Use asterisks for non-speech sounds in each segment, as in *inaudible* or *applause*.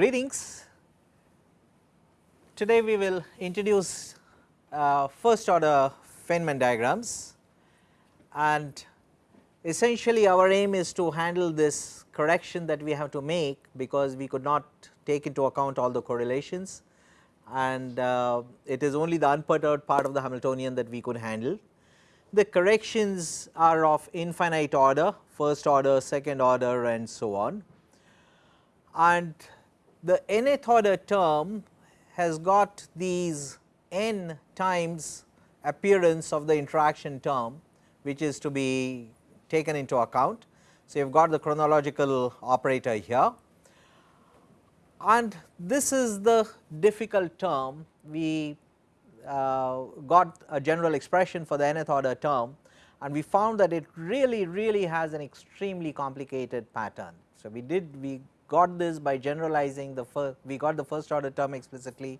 Greetings. Today we will introduce uh, first order Feynman diagrams and essentially our aim is to handle this correction that we have to make because we could not take into account all the correlations and uh, it is only the unperturbed part of the Hamiltonian that we could handle. The corrections are of infinite order, first order, second order and so on. And the nth order term has got these n times appearance of the interaction term which is to be taken into account. So, you have got the chronological operator here and this is the difficult term we uh, got a general expression for the nth order term and we found that it really really has an extremely complicated pattern. So, we did we got this by generalizing the first we got the first order term explicitly,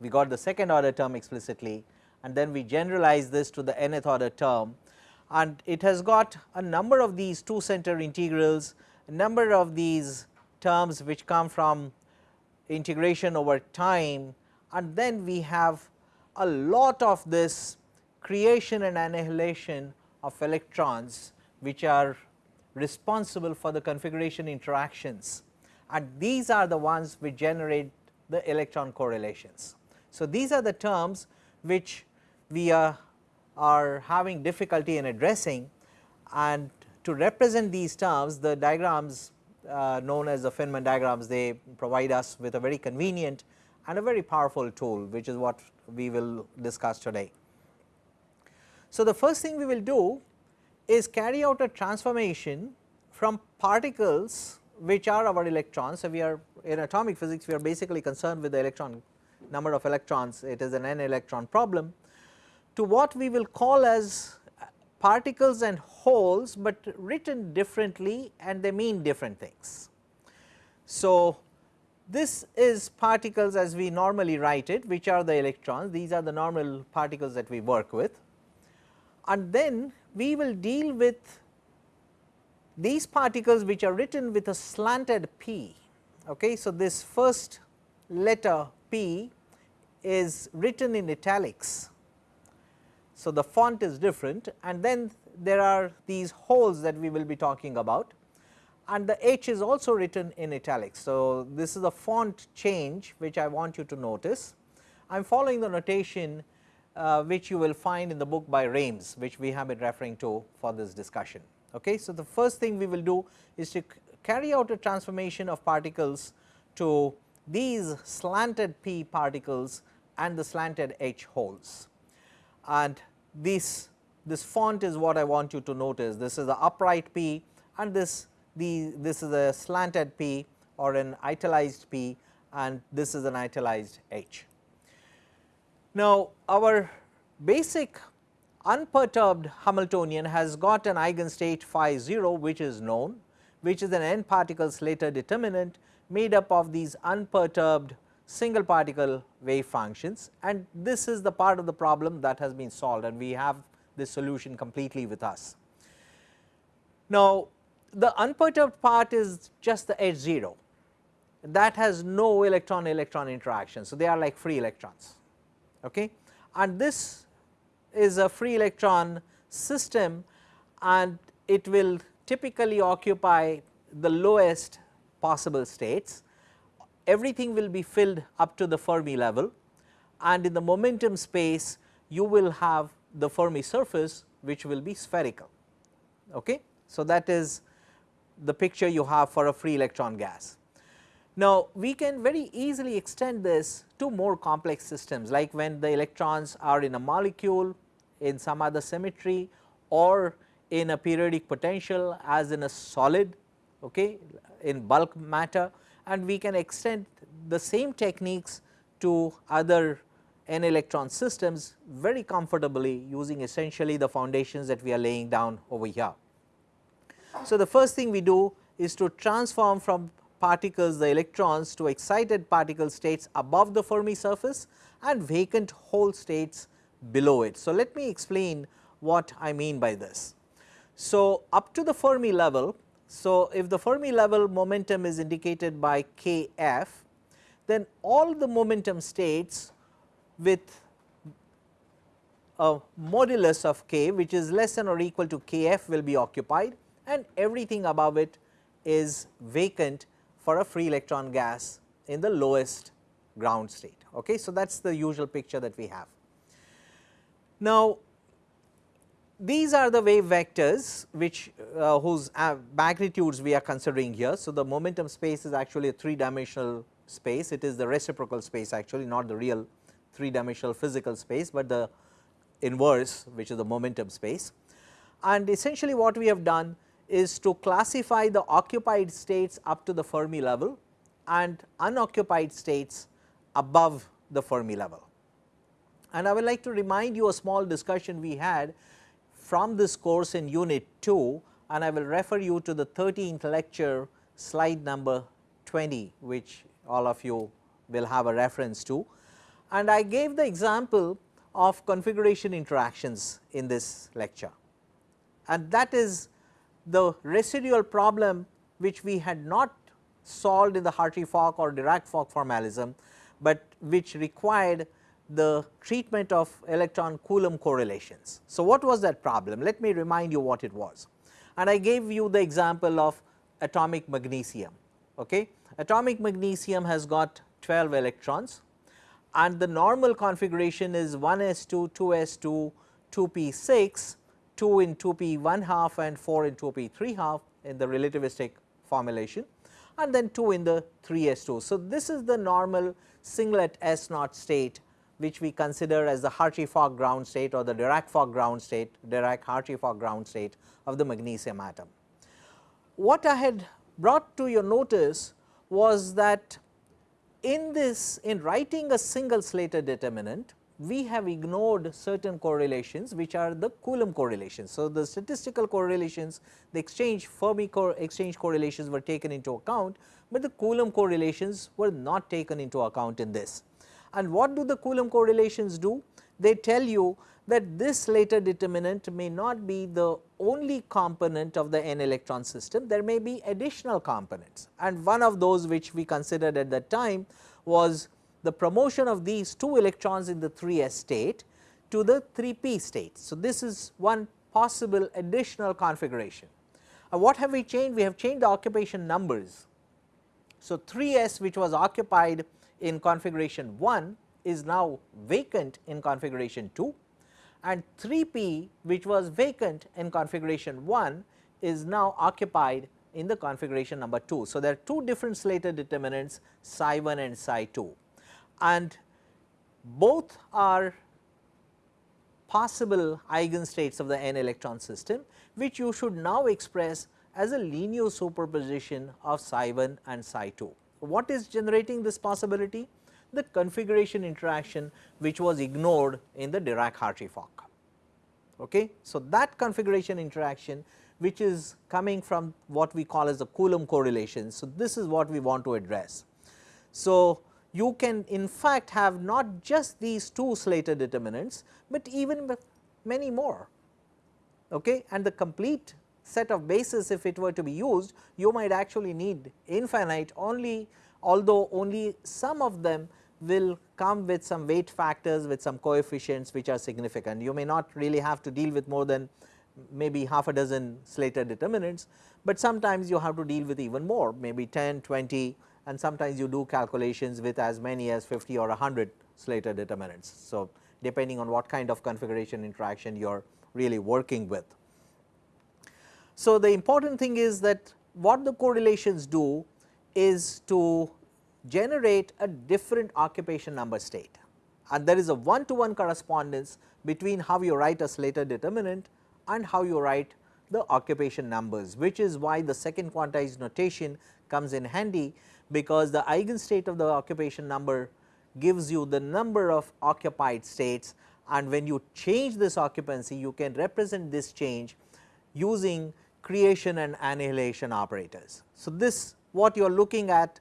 we got the second order term explicitly and then we generalize this to the nth order term. And it has got a number of these two center integrals, a number of these terms which come from integration over time and then we have a lot of this creation and annihilation of electrons which are responsible for the configuration interactions and these are the ones which generate the electron correlations. So, these are the terms which we are, are having difficulty in addressing and to represent these terms the diagrams uh, known as the Feynman diagrams they provide us with a very convenient and a very powerful tool which is what we will discuss today. So, the first thing we will do is carry out a transformation from particles which are our electrons. So, we are in atomic physics we are basically concerned with the electron number of electrons it is an n electron problem to what we will call as particles and holes, but written differently and they mean different things. So, this is particles as we normally write it which are the electrons these are the normal particles that we work with and then we will deal with these particles which are written with a slanted p. Okay. So, this first letter p is written in italics. So, the font is different and then there are these holes that we will be talking about and the H is also written in italics. So, this is a font change which I want you to notice. I am following the notation uh, which you will find in the book by Raimes which we have been referring to for this discussion. Okay. So, the first thing we will do is to carry out a transformation of particles to these slanted p particles and the slanted h holes. And this this font is what I want you to notice this is the upright p and this the this is a slanted p or an italized p and this is an italized h. Now, our basic unperturbed Hamiltonian has got an eigenstate phi 0 which is known which is an n particle Slater determinant made up of these unperturbed single particle wave functions and this is the part of the problem that has been solved and we have this solution completely with us. Now, the unperturbed part is just the H 0 that has no electron electron interaction. So, they are like free electrons okay. and this is a free electron system and it will typically occupy the lowest possible states. Everything will be filled up to the Fermi level and in the momentum space you will have the Fermi surface which will be spherical. Okay. So, that is the picture you have for a free electron gas. Now, we can very easily extend this to more complex systems like when the electrons are in a molecule in some other symmetry or in a periodic potential as in a solid okay, in bulk matter and we can extend the same techniques to other n electron systems very comfortably using essentially the foundations that we are laying down over here. So, the first thing we do is to transform from particles the electrons to excited particle states above the Fermi surface and vacant hole states below it. So, let me explain what I mean by this. So, up to the Fermi level, so if the Fermi level momentum is indicated by Kf then all the momentum states with a modulus of k which is less than or equal to kf will be occupied and everything above it is vacant for a free electron gas in the lowest ground state. Okay. So, that is the usual picture that we have. Now, these are the wave vectors which uh, whose uh, magnitudes we are considering here. So, the momentum space is actually a 3 dimensional space, it is the reciprocal space actually not the real 3 dimensional physical space, but the inverse which is the momentum space. And essentially what we have done is to classify the occupied states up to the Fermi level and unoccupied states above the Fermi level. And I would like to remind you a small discussion we had from this course in unit 2 and I will refer you to the 13th lecture slide number 20 which all of you will have a reference to. And I gave the example of configuration interactions in this lecture and that is the residual problem which we had not solved in the Hartree-Fock or Dirac-Fock formalism, but which required the treatment of electron Coulomb correlations. So, what was that problem? Let me remind you what it was. And I gave you the example of atomic magnesium. Okay? Atomic magnesium has got 12 electrons and the normal configuration is 1s2, 2s2, 2p6 2 in 2p 1 half and 4 in 2p 3 half in the relativistic formulation and then 2 in the 3s2. So, this is the normal singlet S naught state which we consider as the Hartree-Fock ground state or the Dirac-Fock ground state, Dirac-Hartree-Fock ground state of the magnesium atom. What I had brought to your notice was that in this in writing a single Slater determinant we have ignored certain correlations which are the Coulomb correlations. So, the statistical correlations the exchange Fermi co exchange correlations were taken into account, but the Coulomb correlations were not taken into account in this. And what do the Coulomb correlations do? They tell you that this Slater determinant may not be the only component of the n electron system, there may be additional components and one of those which we considered at that time was the promotion of these 2 electrons in the 3s state to the 3p state. So, this is one possible additional configuration. Uh, what have we changed? We have changed the occupation numbers. So, 3s which was occupied in configuration 1 is now vacant in configuration 2 and 3p which was vacant in configuration 1 is now occupied in the configuration number 2. So, there are two different Slater determinants psi 1 and psi 2 and both are possible eigenstates of the n electron system which you should now express as a linear superposition of psi 1 and psi 2. What is generating this possibility? The configuration interaction which was ignored in the Dirac-Hartree-Fock. Okay? So, that configuration interaction which is coming from what we call as the Coulomb correlation. So, this is what we want to address. So, you can in fact have not just these two Slater determinants, but even many more okay? and the complete set of bases if it were to be used you might actually need infinite only although only some of them will come with some weight factors with some coefficients which are significant. You may not really have to deal with more than maybe half a dozen Slater determinants, but sometimes you have to deal with even more maybe 10, 20 and sometimes you do calculations with as many as 50 or 100 Slater determinants. So, depending on what kind of configuration interaction you are really working with. So, the important thing is that what the correlations do is to generate a different occupation number state and there is a one to one correspondence between how you write a Slater determinant and how you write the occupation numbers which is why the second quantized notation comes in handy because the eigenstate of the occupation number gives you the number of occupied states and when you change this occupancy you can represent this change using creation and annihilation operators. So, this what you are looking at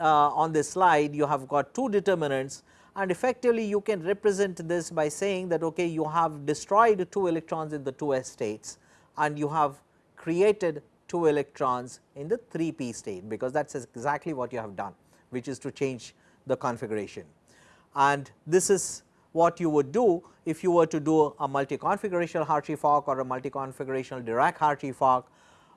uh, on this slide you have got two determinants and effectively you can represent this by saying that okay you have destroyed 2 electrons in the 2s states and you have created 2 electrons in the 3p state because that is exactly what you have done which is to change the configuration. And this is what you would do if you were to do a multi-configurational Hartree-Fock or a multi-configurational Dirac-Hartree-Fock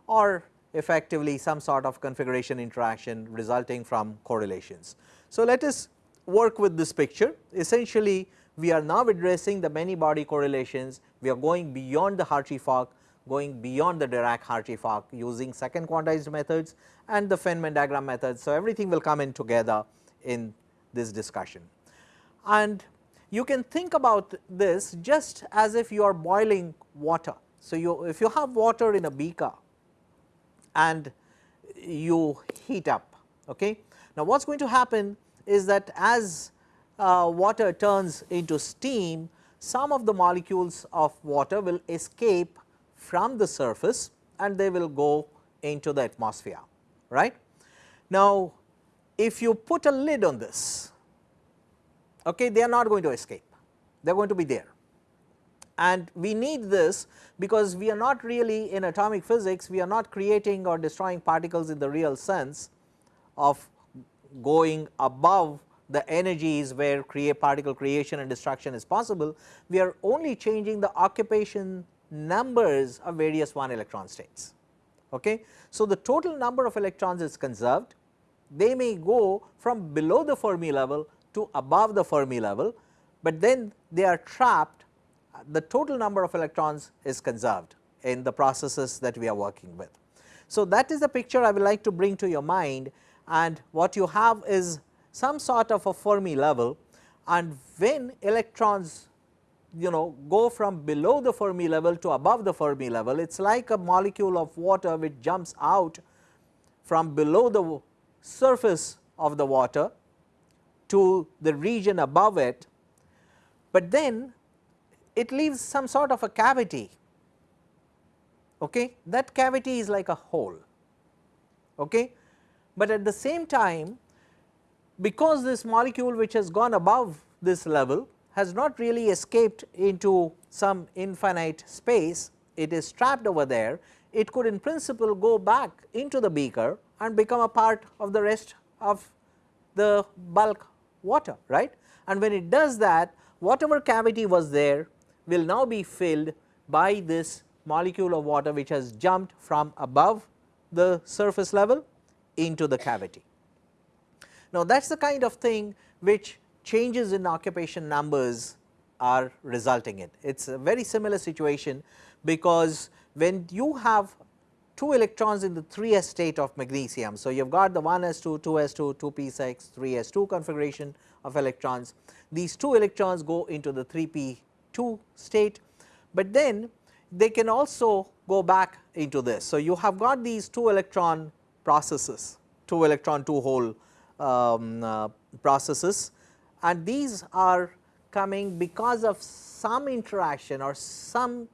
or effectively some sort of configuration interaction resulting from correlations. So, let us work with this picture essentially we are now addressing the many body correlations we are going beyond the Hartree-Fock going beyond the Dirac-Hartree-Fock using second quantized methods and the Feynman diagram methods. So, everything will come in together in this discussion. And you can think about this just as if you are boiling water. So, you if you have water in a beaker and you heat up. Okay. Now, what is going to happen is that as uh, water turns into steam, some of the molecules of water will escape from the surface and they will go into the atmosphere right. Now, if you put a lid on this okay, they are not going to escape. They are going to be there. And we need this because we are not really in atomic physics we are not creating or destroying particles in the real sense of going above the energies where create particle creation and destruction is possible. We are only changing the occupation numbers of various 1 electron states. Okay. So, the total number of electrons is conserved, they may go from below the Fermi level to above the Fermi level, but then they are trapped the total number of electrons is conserved in the processes that we are working with. So, that is the picture I would like to bring to your mind and what you have is some sort of a Fermi level and when electrons you know go from below the Fermi level to above the Fermi level, it is like a molecule of water which jumps out from below the surface of the water to the region above it, but then it leaves some sort of a cavity. Okay? That cavity is like a hole. Okay? But at the same time because this molecule which has gone above this level has not really escaped into some infinite space, it is trapped over there, it could in principle go back into the beaker and become a part of the rest of the bulk water right. And when it does that whatever cavity was there will now be filled by this molecule of water which has jumped from above the surface level into the cavity. Now, that is the kind of thing which changes in occupation numbers are resulting in. It is a very similar situation because when you have 2 electrons in the 3s state of magnesium. So, you have got the 1s2, 2s2, 2p6, 3s2 configuration of electrons. These 2 electrons go into the 3p2 state, but then they can also go back into this. So, you have got these 2 electron processes, 2 electron 2 hole um, uh, processes and these are coming because of some interaction or some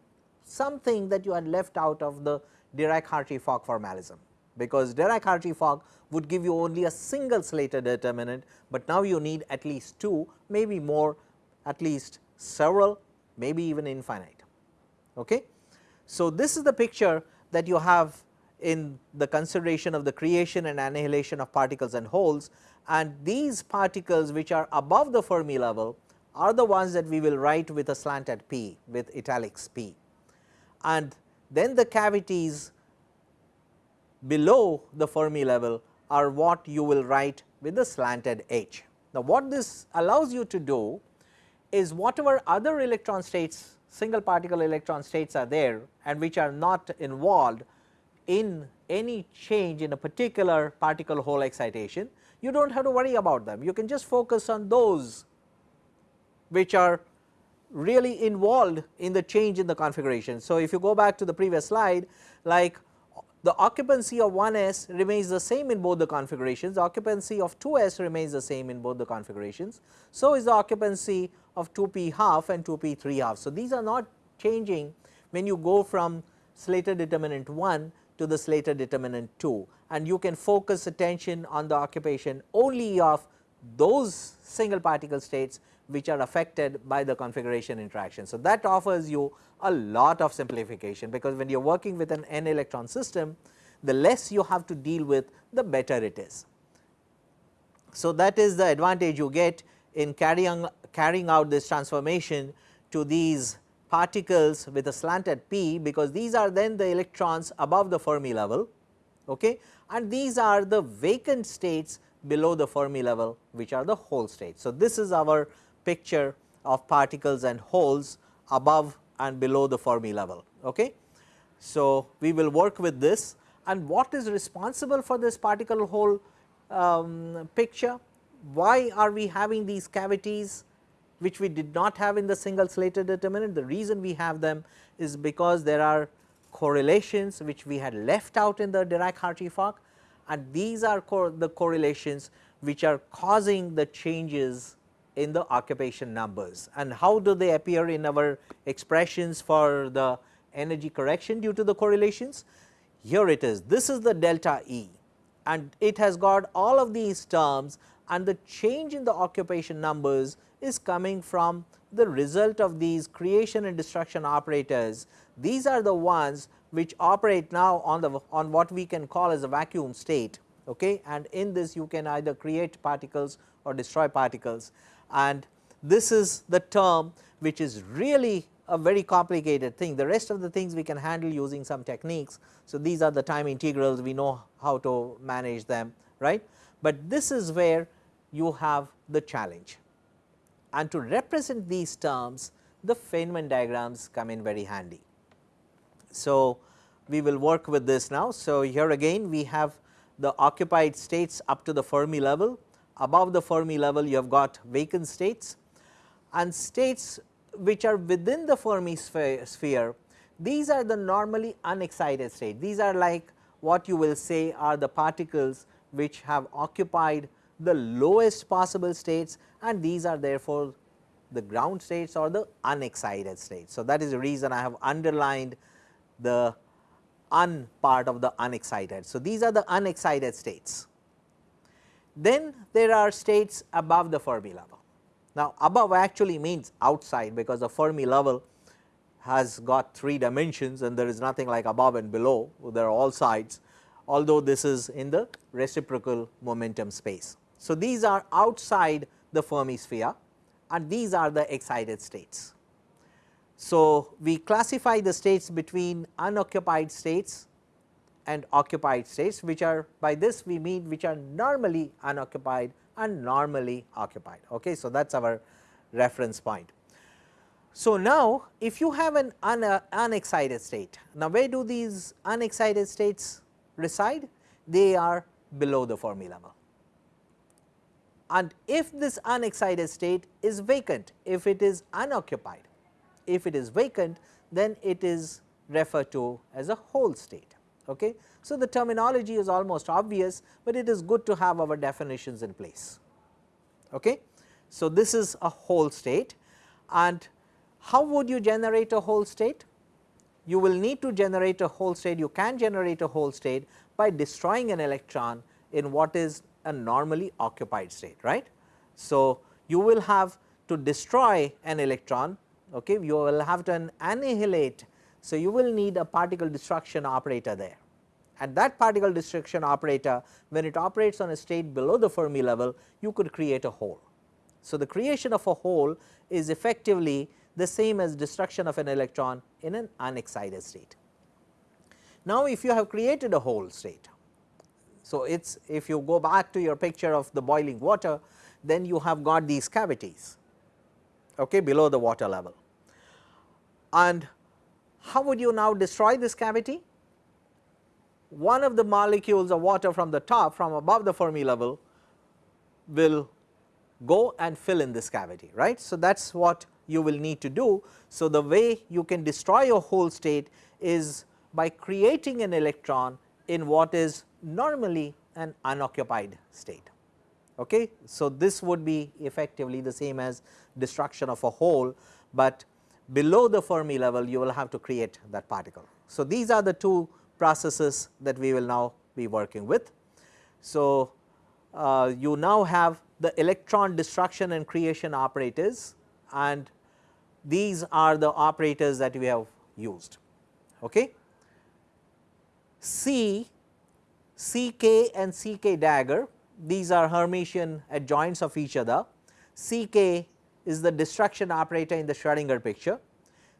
something that you had left out of the Dirac-Hartree-Fock formalism, because Dirac-Hartree-Fock would give you only a single Slater determinant, but now you need at least 2 maybe more at least several maybe even infinite. Okay. So, this is the picture that you have in the consideration of the creation and annihilation of particles and holes and these particles which are above the Fermi level are the ones that we will write with a slanted p with italics p. And then the cavities below the Fermi level are what you will write with the slanted h. Now, what this allows you to do is whatever other electron states single particle electron states are there and which are not involved in any change in a particular particle hole excitation, you do not have to worry about them. You can just focus on those which are really involved in the change in the configuration. So, if you go back to the previous slide like the occupancy of 1s remains the same in both the configurations, the occupancy of 2s remains the same in both the configurations. So, is the occupancy of 2p half and 2p 3 half. So, these are not changing when you go from Slater determinant 1 to the Slater determinant 2 and you can focus attention on the occupation only of those single particle states which are affected by the configuration interaction. So, that offers you a lot of simplification because when you are working with an n electron system the less you have to deal with the better it is. So, that is the advantage you get in carrying, carrying out this transformation to these particles with a slanted p because these are then the electrons above the Fermi level okay, and these are the vacant states below the Fermi level which are the hole states. So, this is our picture of particles and holes above and below the Fermi level. Okay. So, we will work with this and what is responsible for this particle hole um, picture? Why are we having these cavities which we did not have in the single Slater determinant? The reason we have them is because there are correlations which we had left out in the Dirac-Hartree-Fock and these are co the correlations which are causing the changes in the occupation numbers and how do they appear in our expressions for the energy correction due to the correlations. Here it is this is the delta E and it has got all of these terms and the change in the occupation numbers is coming from the result of these creation and destruction operators. These are the ones which operate now on the on what we can call as a vacuum state okay? And in this you can either create particles or destroy particles. And this is the term which is really a very complicated thing. The rest of the things we can handle using some techniques. So, these are the time integrals. We know how to manage them right, but this is where you have the challenge and to represent these terms the Feynman diagrams come in very handy. So, we will work with this now. So, here again we have the occupied states up to the Fermi level, above the Fermi level you have got vacant states and states which are within the Fermi sphere, these are the normally unexcited state. These are like what you will say are the particles which have occupied the lowest possible states and these are therefore the ground states or the unexcited states. So, that is the reason I have underlined the un part of the unexcited. So, these are the unexcited states. Then there are states above the Fermi level. Now, above actually means outside because the Fermi level has got 3 dimensions and there is nothing like above and below, there are all sides although this is in the reciprocal momentum space. So, these are outside the Fermi sphere and these are the excited states. So, we classify the states between unoccupied states and occupied states which are by this we mean which are normally unoccupied and normally occupied. Okay. So, that is our reference point. So, now if you have an un, uh, unexcited state, now where do these unexcited states reside? They are below the Fermi level and if this unexcited state is vacant, if it is unoccupied, if it is vacant then it is referred to as a hole state. Okay. So, the terminology is almost obvious, but it is good to have our definitions in place. Okay. So, this is a hole state and how would you generate a hole state? You will need to generate a hole state, you can generate a hole state by destroying an electron in what is a normally occupied state right. So, you will have to destroy an electron okay, you will have to annihilate. So, you will need a particle destruction operator there and that particle destruction operator when it operates on a state below the Fermi level you could create a hole. So, the creation of a hole is effectively the same as destruction of an electron in an unexcited state. Now, if you have created a hole state so, it is if you go back to your picture of the boiling water then you have got these cavities okay, below the water level. And how would you now destroy this cavity? One of the molecules of water from the top from above the Fermi level will go and fill in this cavity right. So, that is what you will need to do. So, the way you can destroy your hole state is by creating an electron in what is normally an unoccupied state. Okay. So, this would be effectively the same as destruction of a hole, but below the Fermi level you will have to create that particle. So, these are the two processes that we will now be working with. So, uh, you now have the electron destruction and creation operators and these are the operators that we have used. Okay. C, CK and CK dagger these are Hermitian adjoints of each other. C k is the destruction operator in the Schrodinger picture.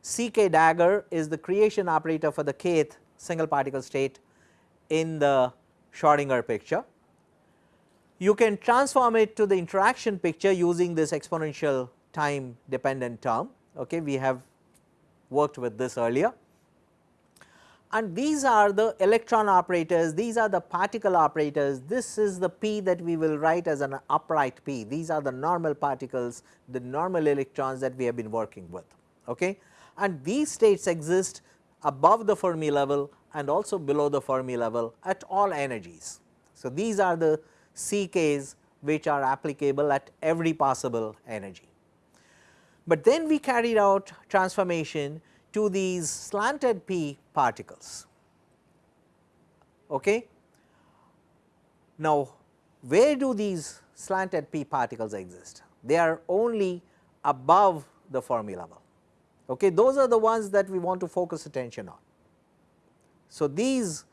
C k dagger is the creation operator for the kth single particle state in the Schrodinger picture. You can transform it to the interaction picture using this exponential time dependent term. Okay. We have worked with this earlier and these are the electron operators, these are the particle operators, this is the p that we will write as an upright p, these are the normal particles, the normal electrons that we have been working with. Okay. And these states exist above the Fermi level and also below the Fermi level at all energies. So, these are the CKs which are applicable at every possible energy. But then we carried out transformation to these slanted p particles. Okay. Now, where do these slanted p particles exist? They are only above the Fermi level. Okay. Those are the ones that we want to focus attention on. So, these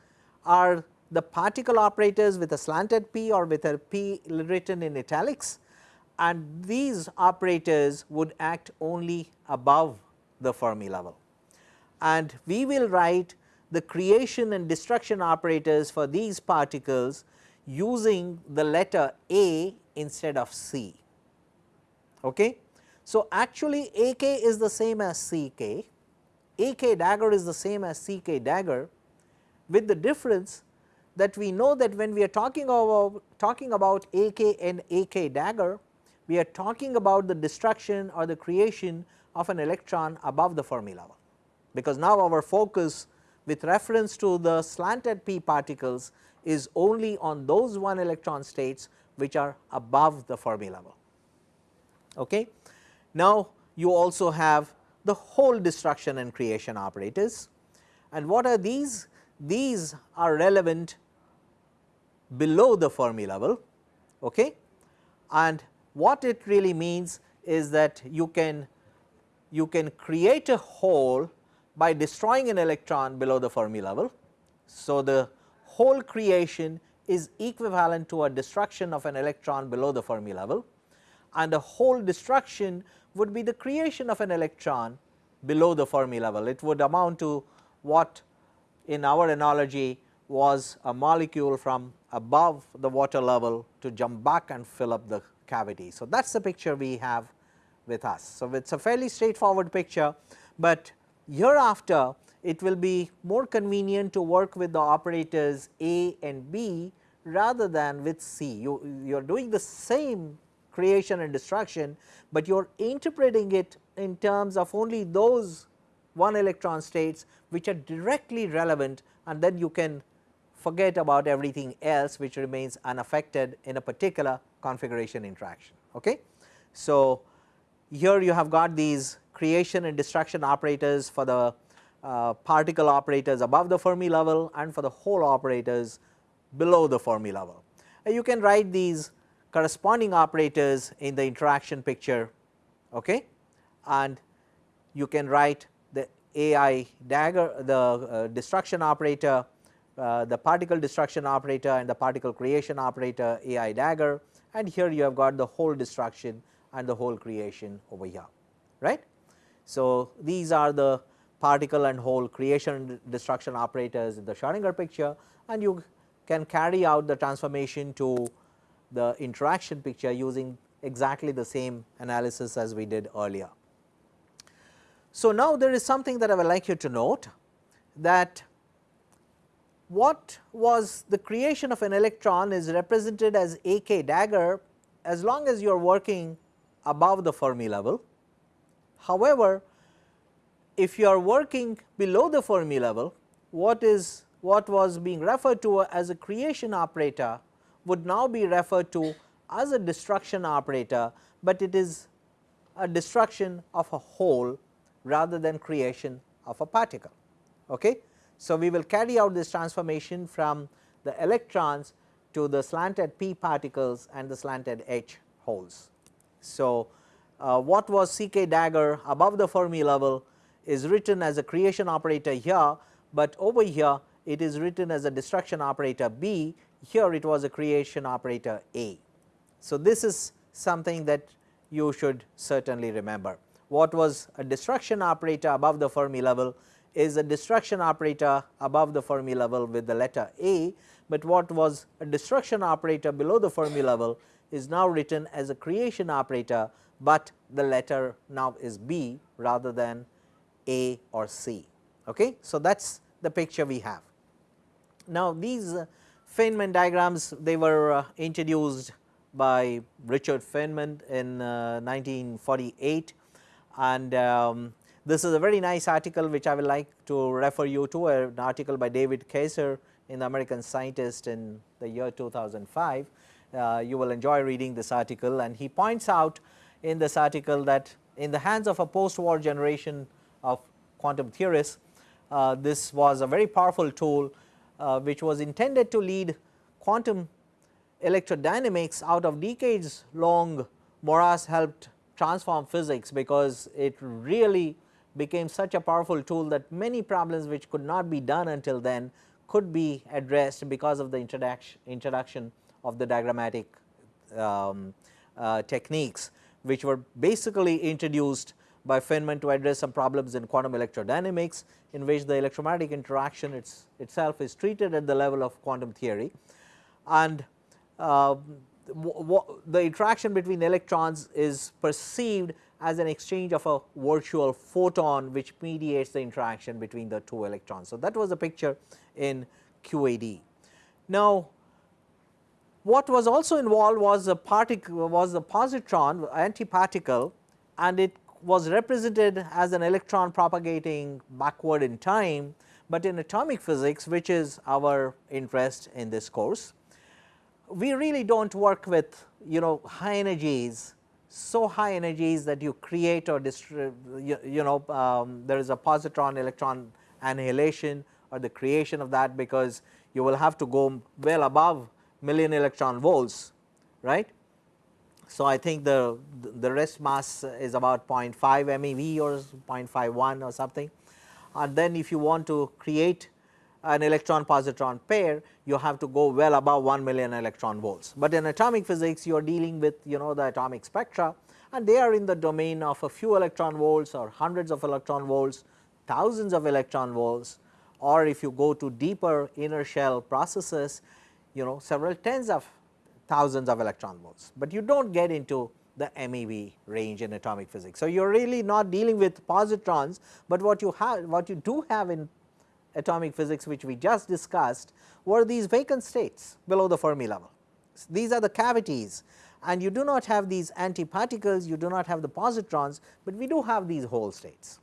are the particle operators with a slanted p or with a p written in italics and these operators would act only above the Fermi level. And we will write the creation and destruction operators for these particles using the letter A instead of C. Okay. So, actually A k is the same as C k, A k dagger is the same as C k dagger with the difference that we know that when we are talking about talking about A k and A k dagger we are talking about the destruction or the creation of an electron above the Fermi level, because now our focus with reference to the slanted p particles is only on those one electron states which are above the Fermi level. Okay. Now, you also have the hole destruction and creation operators and what are these? These are relevant below the Fermi level okay. and what it really means is that you can you can create a hole by destroying an electron below the Fermi level. So, the hole creation is equivalent to a destruction of an electron below the Fermi level and a hole destruction would be the creation of an electron below the Fermi level. It would amount to what in our analogy was a molecule from above the water level to jump back and fill up the cavity. So, that is the picture we have with us. So, it is a fairly straightforward picture, but hereafter it will be more convenient to work with the operators A and B rather than with C. You, you are doing the same creation and destruction, but you are interpreting it in terms of only those one electron states which are directly relevant and then you can forget about everything else which remains unaffected in a particular configuration interaction. Okay. So, here you have got these creation and destruction operators for the uh, particle operators above the Fermi level and for the hole operators below the Fermi level. And you can write these corresponding operators in the interaction picture okay. and you can write the AI dagger the uh, destruction operator, uh, the particle destruction operator and the particle creation operator AI dagger and here you have got the hole destruction and the hole creation over here right. So, these are the particle and hole creation destruction operators in the Schrodinger picture and you can carry out the transformation to the interaction picture using exactly the same analysis as we did earlier. So, now there is something that I would like you to note that what was the creation of an electron is represented as a k dagger as long as you are working above the Fermi level. However, if you are working below the Fermi level, what is what was being referred to as a creation operator would now be referred to as a destruction operator, but it is a destruction of a hole rather than creation of a particle. Okay? So, we will carry out this transformation from the electrons to the slanted p particles and the slanted h holes. So, uh, what was C k dagger above the Fermi level is written as a creation operator here, but over here it is written as a destruction operator B here it was a creation operator A. So, this is something that you should certainly remember. What was a destruction operator above the Fermi level is a destruction operator above the Fermi level with the letter A, but what was a destruction operator below the Fermi level is now written as a creation operator, but the letter now is B rather than A or C. Okay? So, that is the picture we have. Now, these uh, Feynman diagrams they were uh, introduced by Richard Feynman in uh, 1948 and um, this is a very nice article which I would like to refer you to an article by David Kaiser in the American Scientist in the year 2005. Uh, you will enjoy reading this article and he points out in this article that in the hands of a post war generation of quantum theorists, uh, this was a very powerful tool uh, which was intended to lead quantum electrodynamics out of decades long. Morass helped transform physics because it really became such a powerful tool that many problems which could not be done until then could be addressed because of the introduction, introduction of the diagrammatic um, uh, techniques which were basically introduced by Feynman to address some problems in quantum electrodynamics in which the electromagnetic interaction its, itself is treated at the level of quantum theory. And uh, the interaction between electrons is perceived as an exchange of a virtual photon which mediates the interaction between the two electrons. So, that was a picture in QED. Now, what was also involved was a particle was the positron antiparticle and it was represented as an electron propagating backward in time, but in atomic physics which is our interest in this course. We really do not work with you know high energies so high energies that you create or you, you know um, there is a positron electron annihilation or the creation of that because you will have to go well above million electron volts right. So, I think the the rest mass is about 0.5 MeV or 0.51 or something and then if you want to create an electron positron pair you have to go well above 1 million electron volts. But in atomic physics you are dealing with you know the atomic spectra and they are in the domain of a few electron volts or hundreds of electron volts, thousands of electron volts or if you go to deeper inner shell processes you know several tens of thousands of electron volts, but you do not get into the MeV range in atomic physics. So, you are really not dealing with positrons, but what you have what you do have in atomic physics which we just discussed were these vacant states below the Fermi level. These are the cavities and you do not have these antiparticles, you do not have the positrons, but we do have these hole states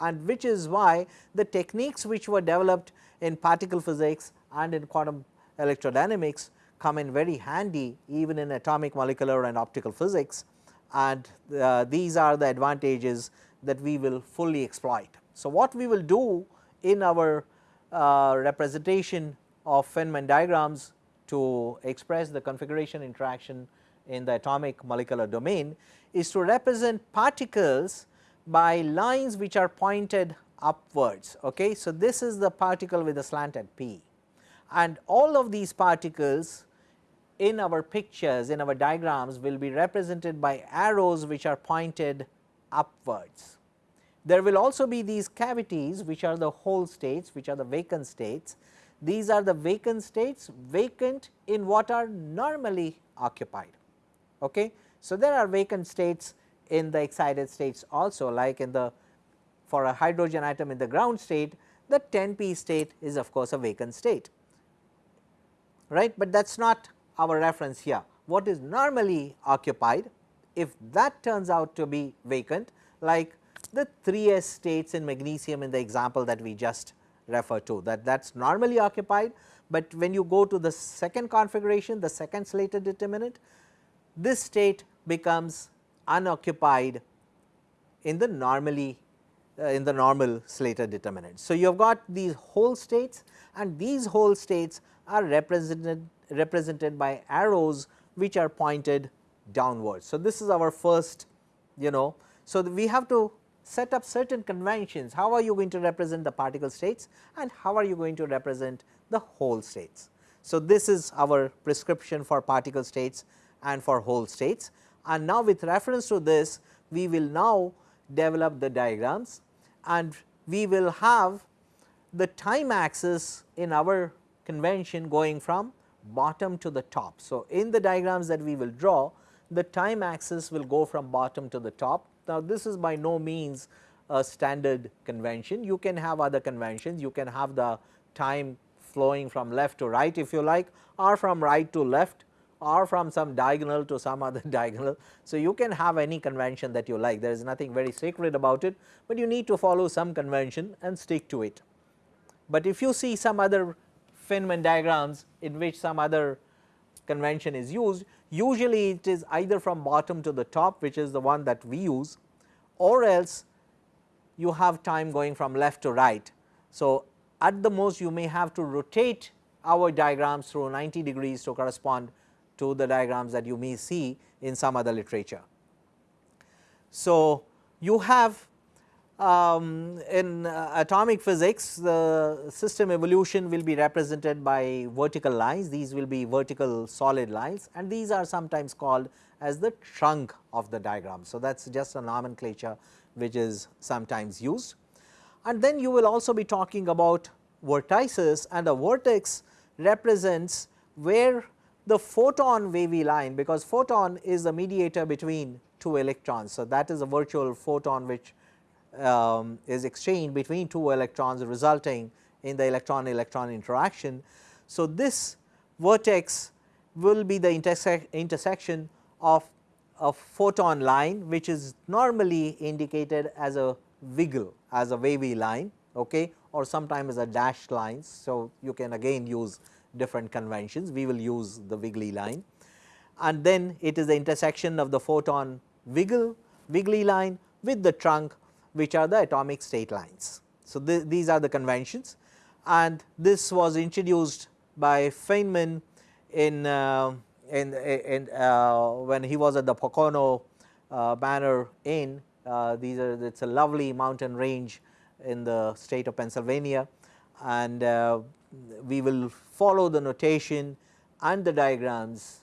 and which is why the techniques which were developed in particle physics and in quantum electrodynamics come in very handy even in atomic molecular and optical physics and uh, these are the advantages that we will fully exploit. So, what we will do in our uh, representation of Feynman diagrams to express the configuration interaction in the atomic molecular domain is to represent particles by lines which are pointed upwards. Okay. So, this is the particle with a slant at P and all of these particles in our pictures in our diagrams will be represented by arrows which are pointed upwards. There will also be these cavities which are the hole states which are the vacant states. These are the vacant states vacant in what are normally occupied. Okay. So, there are vacant states in the excited states also like in the for a hydrogen atom in the ground state the 10 p state is of course a vacant state right, but that is not our reference here. What is normally occupied if that turns out to be vacant like the 3s states in magnesium in the example that we just referred to that that is normally occupied, but when you go to the second configuration the second Slater determinant this state becomes unoccupied in the normally uh, in the normal Slater determinant. So, you have got these hole states and these hole states are represented represented by arrows which are pointed downwards. So, this is our first you know. So, we have to set up certain conventions how are you going to represent the particle states and how are you going to represent the hole states. So, this is our prescription for particle states and for hole states and now with reference to this we will now develop the diagrams and we will have the time axis in our convention going from bottom to the top. So, in the diagrams that we will draw the time axis will go from bottom to the top. Now, this is by no means a standard convention you can have other conventions you can have the time flowing from left to right if you like or from right to left or from some diagonal to some other *laughs* diagonal. So, you can have any convention that you like there is nothing very sacred about it, but you need to follow some convention and stick to it. But if you see some other Feynman diagrams in which some other convention is used, usually it is either from bottom to the top which is the one that we use or else you have time going from left to right. So, at the most you may have to rotate our diagrams through 90 degrees to correspond to the diagrams that you may see in some other literature. So, you have um, in uh, atomic physics the system evolution will be represented by vertical lines these will be vertical solid lines and these are sometimes called as the trunk of the diagram. So, that is just a nomenclature which is sometimes used and then you will also be talking about vertices and a vertex represents where the photon wavy line because photon is the mediator between two electrons. So, that is a virtual photon which um, is exchanged between two electrons resulting in the electron electron interaction. So, this vertex will be the interse intersection of a photon line which is normally indicated as a wiggle as a wavy line okay, or sometimes as a dashed lines. So, you can again use different conventions, we will use the wiggly line and then it is the intersection of the photon wiggle wiggly line with the trunk which are the atomic state lines. So, th these are the conventions and this was introduced by Feynman in, uh, in, in uh, when he was at the Pocono uh, Manor Inn. Uh, these are it is a lovely mountain range in the state of Pennsylvania and uh, we will follow the notation and the diagrams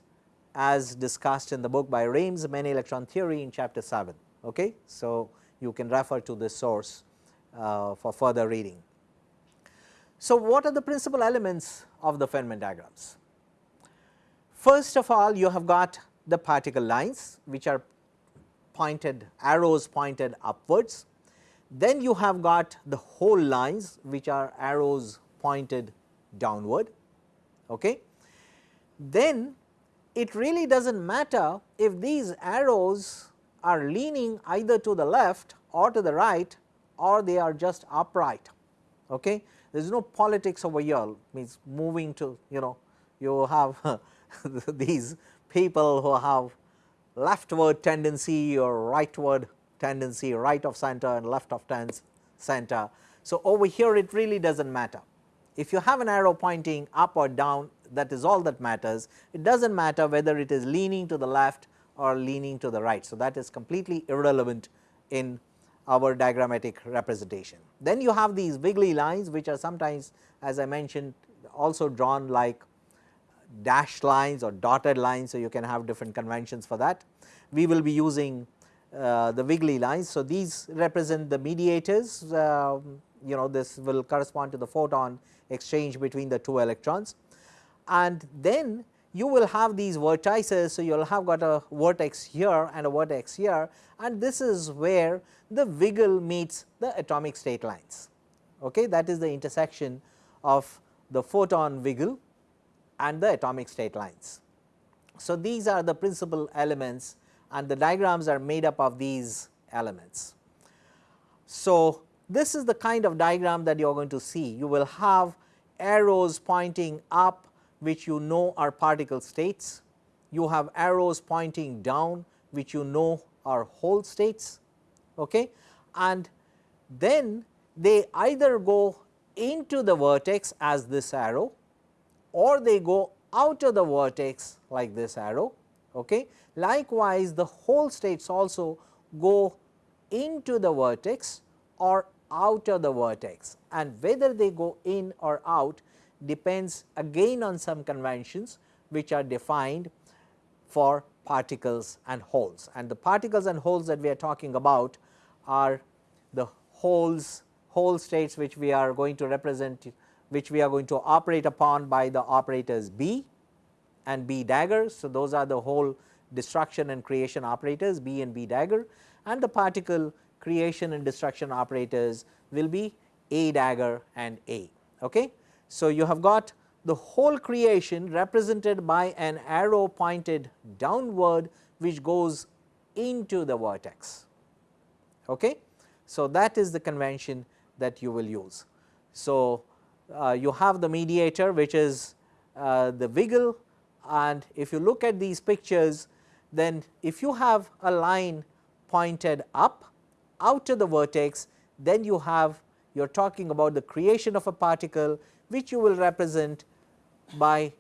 as discussed in the book by Raimes many electron theory in chapter 7. Okay? So, you can refer to this source uh, for further reading. So, what are the principal elements of the Feynman diagrams? First of all you have got the particle lines which are pointed arrows pointed upwards. Then you have got the hole lines which are arrows pointed downward. Okay. Then it really does not matter if these arrows are leaning either to the left or to the right or they are just upright. Okay. There is no politics over here means moving to you know you have *laughs* these people who have leftward tendency or rightward tendency right of center and left of center. So, over here it really does not matter if you have an arrow pointing up or down that is all that matters. It does not matter whether it is leaning to the left or leaning to the right. So, that is completely irrelevant in our diagrammatic representation. Then you have these wiggly lines which are sometimes as I mentioned also drawn like dashed lines or dotted lines. So, you can have different conventions for that. We will be using uh, the wiggly lines. So, these represent the mediators uh, you know this will correspond to the photon exchange between the two electrons and then you will have these vertices. So, you will have got a vertex here and a vertex here and this is where the wiggle meets the atomic state lines. Okay, that is the intersection of the photon wiggle and the atomic state lines. So, these are the principal elements and the diagrams are made up of these elements. So, this is the kind of diagram that you are going to see. You will have arrows pointing up which you know are particle states. You have arrows pointing down which you know are hole states okay. and then they either go into the vertex as this arrow or they go out of the vertex like this arrow. Okay. Likewise, the hole states also go into the vertex or out of the vertex and whether they go in or out depends again on some conventions which are defined for particles and holes and the particles and holes that we are talking about are the holes hole states which we are going to represent which we are going to operate upon by the operators B and B dagger. So, those are the hole destruction and creation operators B and B dagger and the particle creation and destruction operators will be A dagger and A. Okay. So, you have got the hole creation represented by an arrow pointed downward which goes into the vertex. Okay. So, that is the convention that you will use. So, uh, you have the mediator which is uh, the wiggle and if you look at these pictures then if you have a line pointed up out to the vertex then you have you are talking about the creation of a particle which you will represent by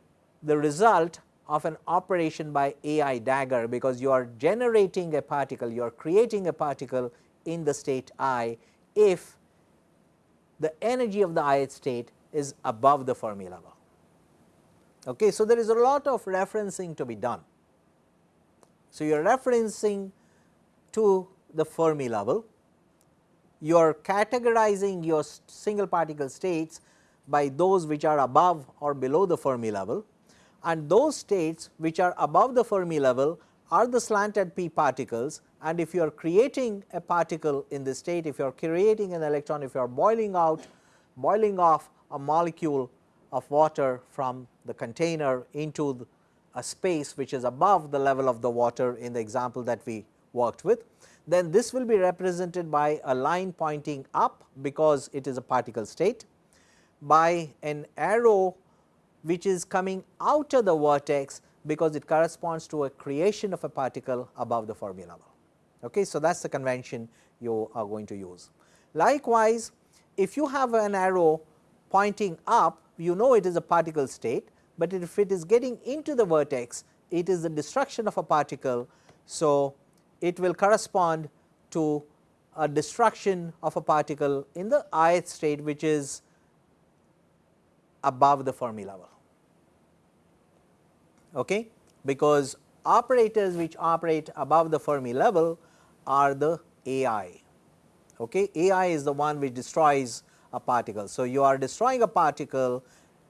the result of an operation by AI dagger because you are generating a particle, you are creating a particle in the state i if the energy of the ith state is above the Fermi level. Okay. So, there is a lot of referencing to be done. So, you are referencing to the Fermi level, you are categorizing your single particle states by those which are above or below the Fermi level. And those states which are above the Fermi level are the slanted p particles. And if you are creating a particle in this state, if you are creating an electron, if you are boiling out, boiling off a molecule of water from the container into a space which is above the level of the water in the example that we worked with, then this will be represented by a line pointing up because it is a particle state, by an arrow which is coming out of the vertex because it corresponds to a creation of a particle above the Fermi level. Okay. So, that is the convention you are going to use. Likewise, if you have an arrow pointing up you know it is a particle state, but if it is getting into the vertex it is the destruction of a particle. So, it will correspond to a destruction of a particle in the ith state which is above the Fermi level. Okay? Because operators which operate above the Fermi level are the AI. Okay? AI is the one which destroys a particle. So, you are destroying a particle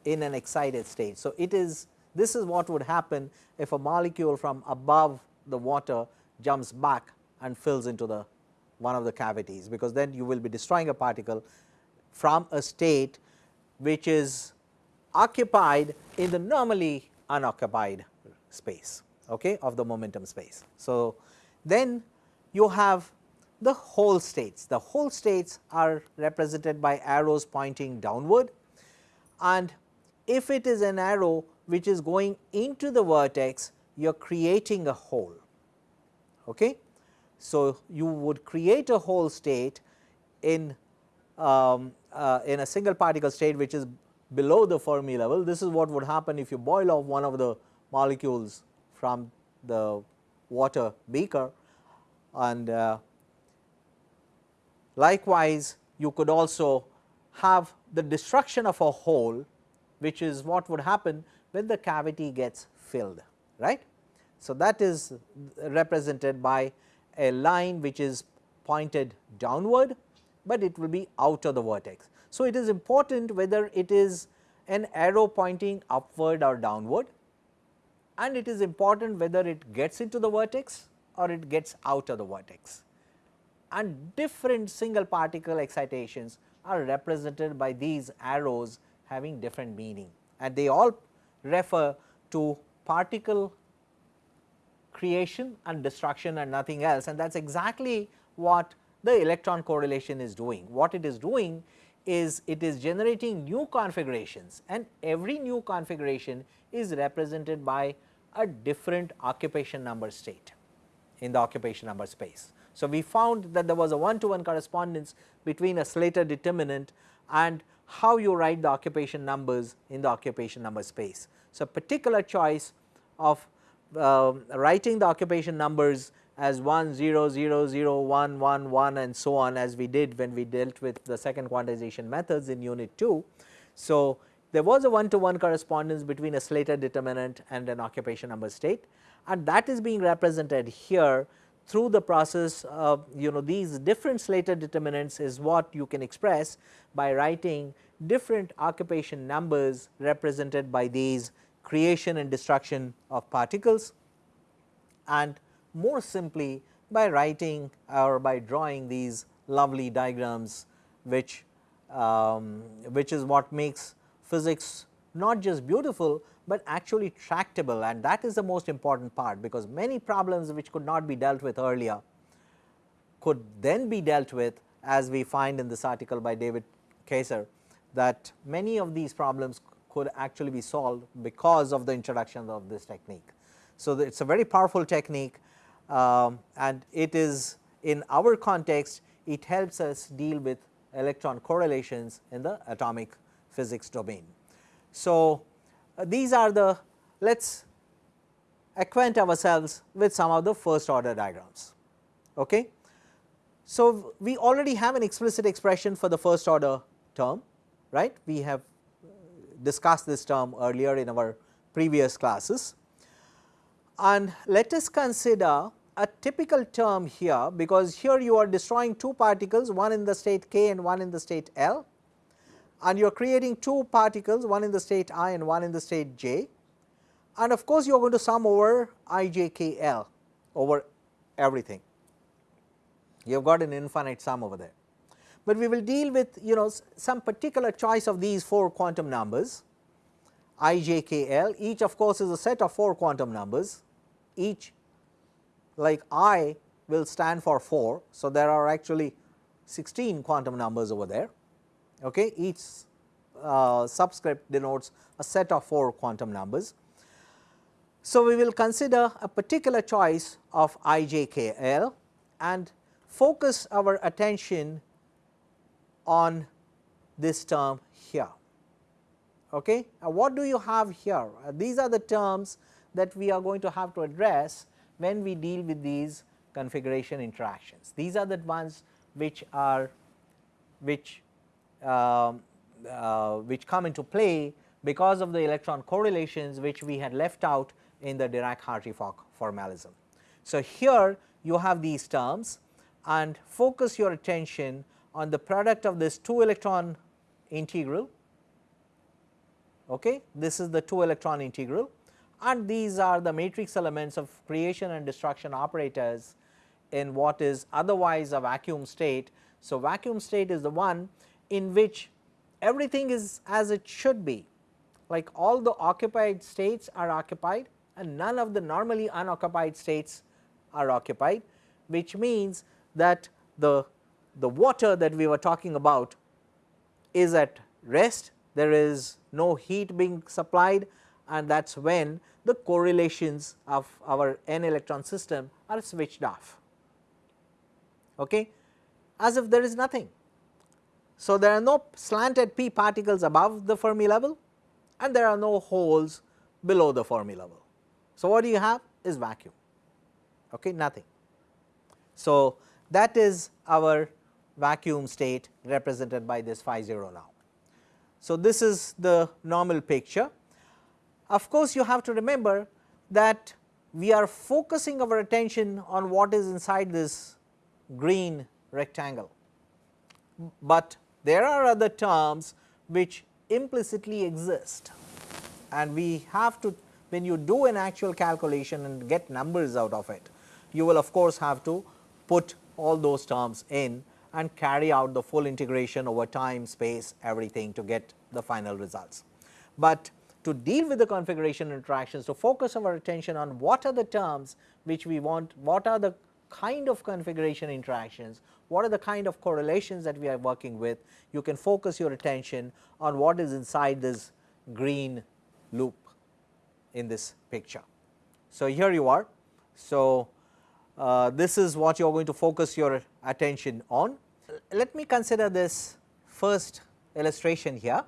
in an excited state. So, it is this is what would happen if a molecule from above the water jumps back and fills into the one of the cavities, because then you will be destroying a particle from a state which is occupied in the normally unoccupied space okay, of the momentum space. So, then you have the hole states. The hole states are represented by arrows pointing downward and if it is an arrow which is going into the vertex you are creating a hole. Okay. So, you would create a hole state in um, uh, in a single particle state which is below the Fermi level. This is what would happen if you boil off one of the molecules from the water beaker and uh, likewise you could also have the destruction of a hole which is what would happen when the cavity gets filled right. So, that is represented by a line which is pointed downward, but it will be out of the vertex. So, it is important whether it is an arrow pointing upward or downward and it is important whether it gets into the vertex or it gets out of the vertex. And different single particle excitations are represented by these arrows having different meaning and they all refer to particle creation and destruction and nothing else and that is exactly what the electron correlation is doing. What it is doing is it is generating new configurations and every new configuration is represented by a different occupation number state in the occupation number space. So, we found that there was a one to one correspondence between a Slater determinant and how you write the occupation numbers in the occupation number space. So, particular choice of uh, writing the occupation numbers as 1 0 0 0 1 1 1 and so on as we did when we dealt with the second quantization methods in unit 2. So, there was a one to one correspondence between a Slater determinant and an occupation number state and that is being represented here through the process of you know these different Slater determinants is what you can express by writing different occupation numbers represented by these creation and destruction of particles and more simply by writing or by drawing these lovely diagrams which um, which is what makes physics not just beautiful, but actually tractable and that is the most important part because many problems which could not be dealt with earlier could then be dealt with as we find in this article by David Kaiser that many of these problems could actually be solved because of the introduction of this technique. So, it is a very powerful technique um, and it is in our context it helps us deal with electron correlations in the atomic physics domain. So, uh, these are the let us acquaint ourselves with some of the first order diagrams. Okay. So, we already have an explicit expression for the first order term right we have discussed this term earlier in our previous classes and let us consider a typical term here because here you are destroying two particles one in the state k and one in the state L and you are creating two particles one in the state i and one in the state j and of course you are going to sum over i j k l over everything. You have got an infinite sum over there. But we will deal with you know some particular choice of these 4 quantum numbers i j k l. Each of course is a set of 4 quantum numbers. Each like i will stand for 4. So, there are actually 16 quantum numbers over there okay. each uh, subscript denotes a set of 4 quantum numbers. So, we will consider a particular choice of i j k l and focus our attention on this term here. Okay. Now, what do you have here? Uh, these are the terms that we are going to have to address when we deal with these configuration interactions. These are the ones which are which uh, uh, which come into play because of the electron correlations which we had left out in the Dirac-Hartree-Fock formalism. So, here you have these terms and focus your attention on the product of this 2 electron integral. Okay. This is the 2 electron integral and these are the matrix elements of creation and destruction operators in what is otherwise a vacuum state. So, vacuum state is the one in which everything is as it should be like all the occupied states are occupied and none of the normally unoccupied states are occupied which means that the, the water that we were talking about is at rest there is no heat being supplied and that is when the correlations of our n electron system are switched off okay, as if there is nothing. So, there are no slanted p particles above the Fermi level and there are no holes below the Fermi level. So, what do you have is vacuum okay, nothing. So, that is our vacuum state represented by this phi 0 now. So, this is the normal picture of course, you have to remember that we are focusing our attention on what is inside this green rectangle, but there are other terms which implicitly exist and we have to when you do an actual calculation and get numbers out of it, you will of course have to put all those terms in and carry out the full integration over time, space, everything to get the final results. But to deal with the configuration interactions to focus our attention on what are the terms which we want, what are the kind of configuration interactions, what are the kind of correlations that we are working with, you can focus your attention on what is inside this green loop in this picture. So, here you are. So, uh, this is what you are going to focus your attention on. Let me consider this first illustration here.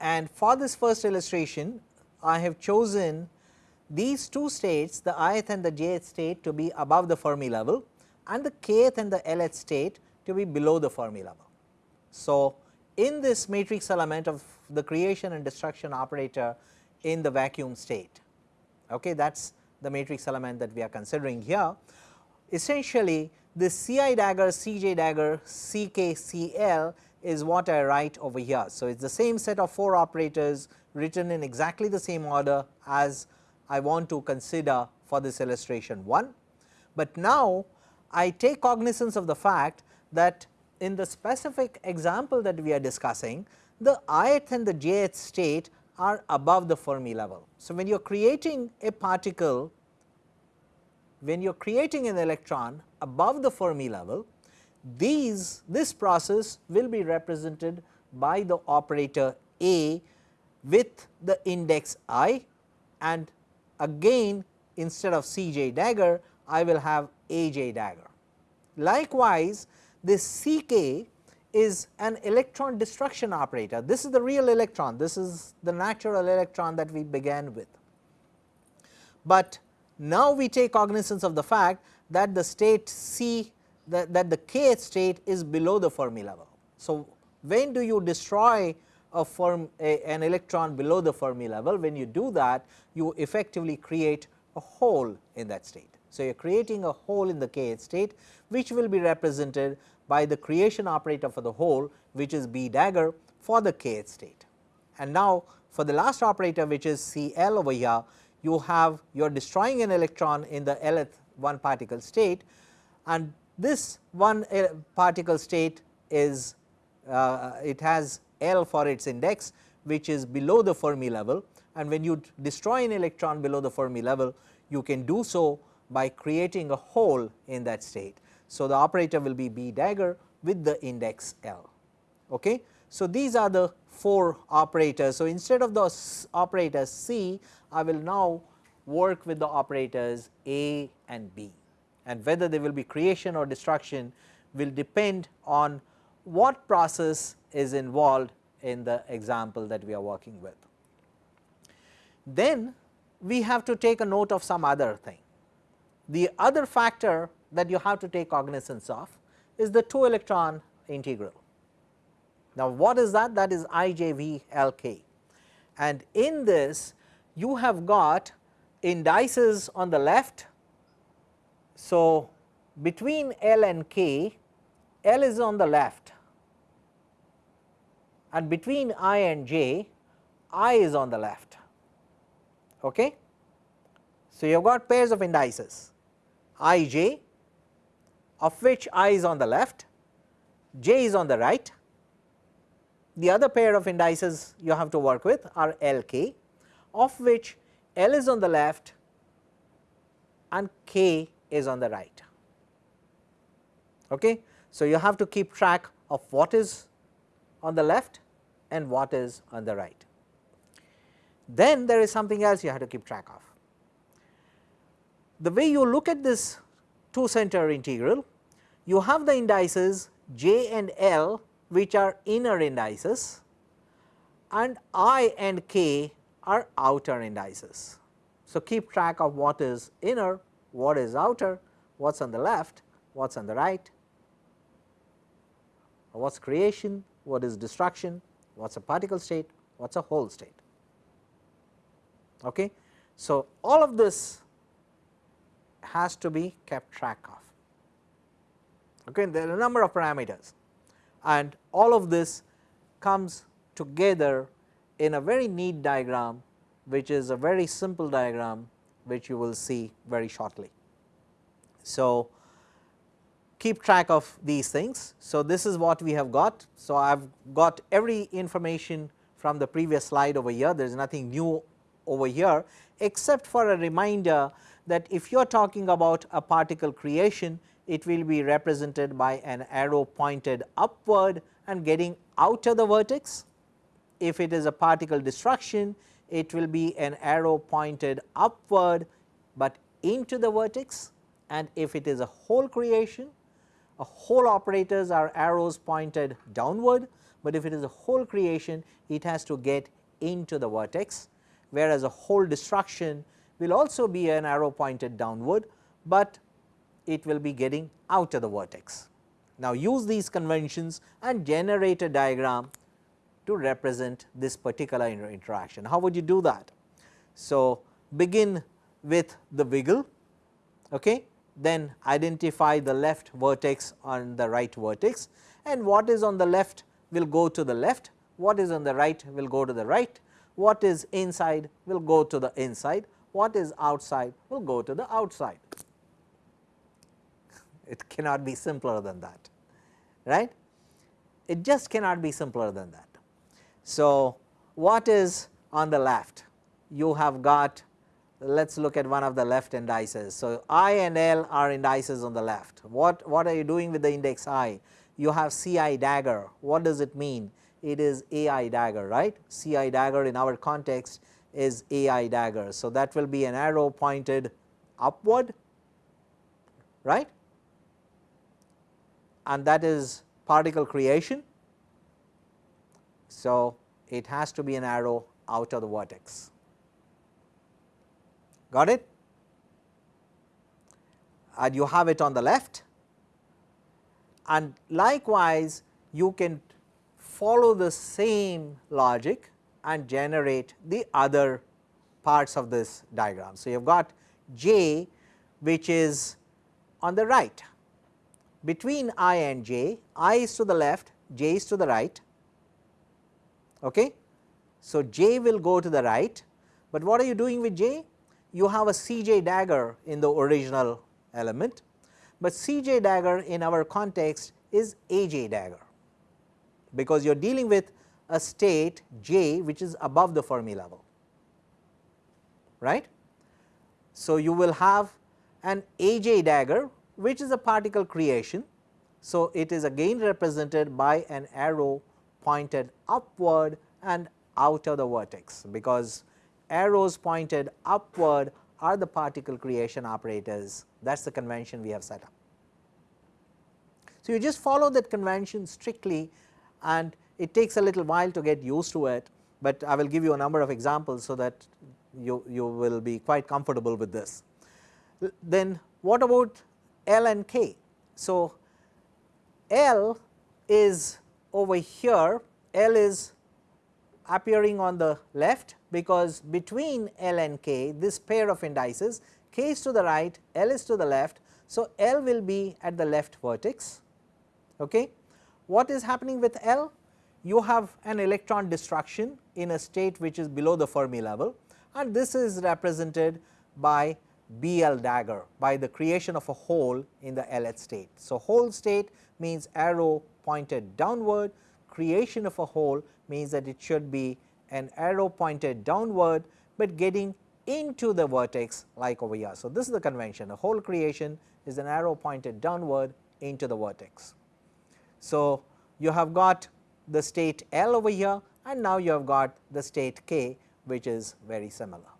And for this first illustration, I have chosen these two states the ith and the jth state to be above the Fermi level and the kth and the lth state to be below the Fermi level. So, in this matrix element of the creation and destruction operator in the vacuum state. Okay, that is the matrix element that we are considering here. Essentially this Ci dagger, Cj dagger, Ck, Cl is what I write over here. So, it is the same set of 4 operators written in exactly the same order as I want to consider for this illustration 1. But now I take cognizance of the fact that in the specific example that we are discussing the ith and the jth state are above the Fermi level. So, when you are creating a particle, when you are creating an electron above the Fermi level, these this process will be represented by the operator A with the index i and again instead of Cj dagger I will have Aj dagger. Likewise, this Ck is an electron destruction operator. This is the real electron, this is the natural electron that we began with. But now we take cognizance of the fact that the state C that, that the kth state is below the Fermi level. So, when do you destroy a firm a, an electron below the Fermi level? When you do that you effectively create a hole in that state. So, you are creating a hole in the kth state which will be represented by the creation operator for the hole which is B dagger for the kth state. And now, for the last operator which is Cl over here you have you are destroying an electron in the lth one particle state and this one uh, particle state is uh, it has L for its index which is below the Fermi level and when you destroy an electron below the Fermi level you can do so by creating a hole in that state. So, the operator will be B dagger with the index L. Okay. So, these are the 4 operators. So, instead of the operators C I will now work with the operators A and B and whether there will be creation or destruction will depend on what process is involved in the example that we are working with. Then we have to take a note of some other thing. The other factor that you have to take cognizance of is the 2 electron integral. Now, what is that? That is IJVLK and in this you have got indices on the left. So, between L and K, L is on the left and between I and J, I is on the left. Okay? So, you have got pairs of indices I j of which I is on the left, J is on the right. The other pair of indices you have to work with are L k of which L is on the left and K is on the right. Okay? So, you have to keep track of what is on the left and what is on the right. Then there is something else you have to keep track of. The way you look at this 2 center integral, you have the indices j and L which are inner indices and i and k are outer indices. So, keep track of what is inner, what is outer, what is on the left, what is on the right, what is creation, what is destruction, what is a particle state, what is a hole state. Okay. So, all of this has to be kept track of. Okay. There are a number of parameters and all of this comes together in a very neat diagram which is a very simple diagram which you will see very shortly. So, keep track of these things. So, this is what we have got. So, I have got every information from the previous slide over here there is nothing new over here except for a reminder that if you are talking about a particle creation it will be represented by an arrow pointed upward and getting out of the vertex. If it is a particle destruction it will be an arrow pointed upward, but into the vertex and if it is a hole creation a hole operators are arrows pointed downward, but if it is a hole creation it has to get into the vertex whereas a hole destruction will also be an arrow pointed downward, but it will be getting out of the vertex. Now, use these conventions and generate a diagram to represent this particular inter interaction. How would you do that? So, begin with the wiggle, okay? then identify the left vertex on the right vertex and what is on the left will go to the left, what is on the right will go to the right, what is inside will go to the inside, what is outside will go to the outside. *laughs* It cannot be simpler than that, right. It just cannot be simpler than that. So, what is on the left? You have got let us look at one of the left indices. So, I and L are indices on the left. What, what are you doing with the index I? You have CI dagger. What does it mean? It is AI dagger, right? CI dagger in our context is AI dagger. So, that will be an arrow pointed upward, right? And that is particle creation. So, it has to be an arrow out of the vertex got it and you have it on the left and likewise you can follow the same logic and generate the other parts of this diagram. So, you have got j which is on the right between i and j, i is to the left, j is to the right. Okay. So, j will go to the right, but what are you doing with j? you have a Cj dagger in the original element, but Cj dagger in our context is Aj dagger, because you are dealing with a state j which is above the Fermi level, right. So, you will have an Aj dagger which is a particle creation. So, it is again represented by an arrow pointed upward and out of the vertex, because arrows pointed upward are the particle creation operators that is the convention we have set up. So, you just follow that convention strictly and it takes a little while to get used to it, but I will give you a number of examples so that you, you will be quite comfortable with this. Then what about L and K? So, L is over here, L is appearing on the left because between L and K this pair of indices K is to the right, L is to the left. So, L will be at the left vertex. Okay. What is happening with L? You have an electron destruction in a state which is below the Fermi level and this is represented by BL dagger by the creation of a hole in the LH state. So, hole state means arrow pointed downward, creation of a hole means that it should be an arrow pointed downward, but getting into the vertex like over here. So, this is the convention a hole creation is an arrow pointed downward into the vertex. So, you have got the state L over here and now you have got the state K which is very similar.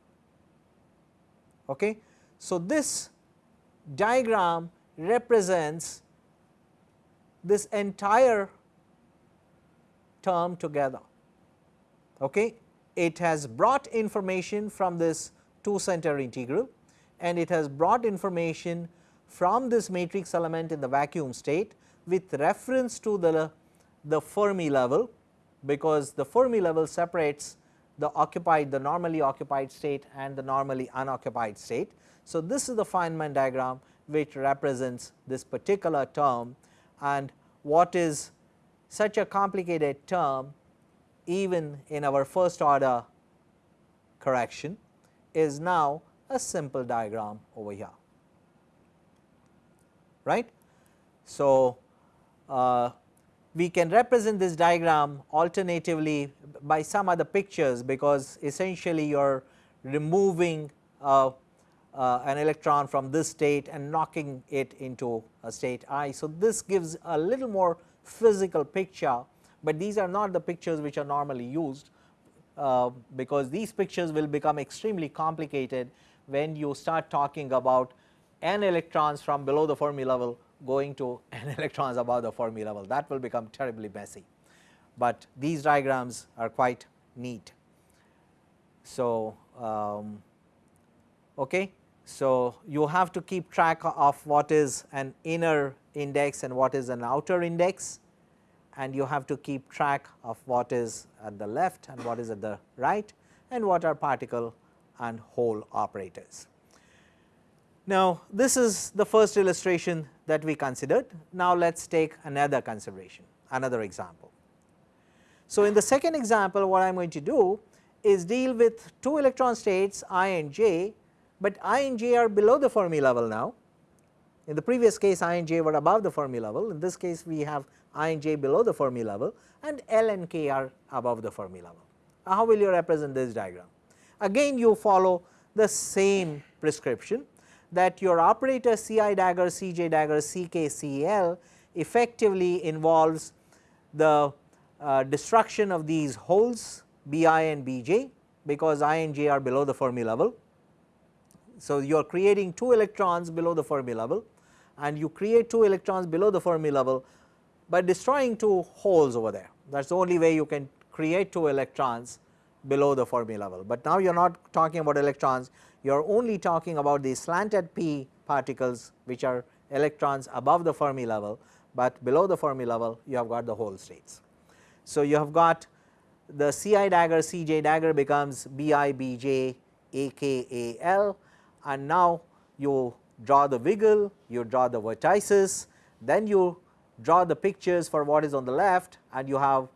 Okay. So, this diagram represents this entire term together. Okay. It has brought information from this 2 center integral and it has brought information from this matrix element in the vacuum state with reference to the, the Fermi level because the Fermi level separates the occupied the normally occupied state and the normally unoccupied state. So, this is the Feynman diagram which represents this particular term and what is such a complicated term even in our first order correction is now a simple diagram over here right. So, uh, we can represent this diagram alternatively by some other pictures because essentially you are removing uh, uh, an electron from this state and knocking it into a state i. So, this gives a little more physical picture, but these are not the pictures which are normally used uh, because these pictures will become extremely complicated when you start talking about n electrons from below the Fermi level going to *laughs* n electrons above the Fermi level that will become terribly messy, but these diagrams are quite neat. So, um, okay. So, you have to keep track of what is an inner index and what is an outer index and you have to keep track of what is at the left and what is at the right and what are particle and hole operators. Now, this is the first illustration that we considered. Now, let us take another consideration, another example. So, in the second example what I am going to do is deal with two electron states i and j, but i and j are below the Fermi level now. In the previous case i and j were above the Fermi level, in this case we have i and j below the Fermi level and L and k are above the Fermi level. How will you represent this diagram? Again you follow the same prescription that your operator C i dagger, C j dagger, C k, C l effectively involves the uh, destruction of these holes B i and B j because i and j are below the Fermi level. So, you are creating 2 electrons below the Fermi level and you create 2 electrons below the Fermi level by destroying 2 holes over there that is the only way you can create 2 electrons below the Fermi level. But now you are not talking about electrons you are only talking about the slanted p particles which are electrons above the Fermi level, but below the Fermi level you have got the hole states. So, you have got the C i dagger C j dagger becomes B i B j A k A L and now you draw the wiggle, you draw the vertices, then you draw the pictures for what is on the left and you have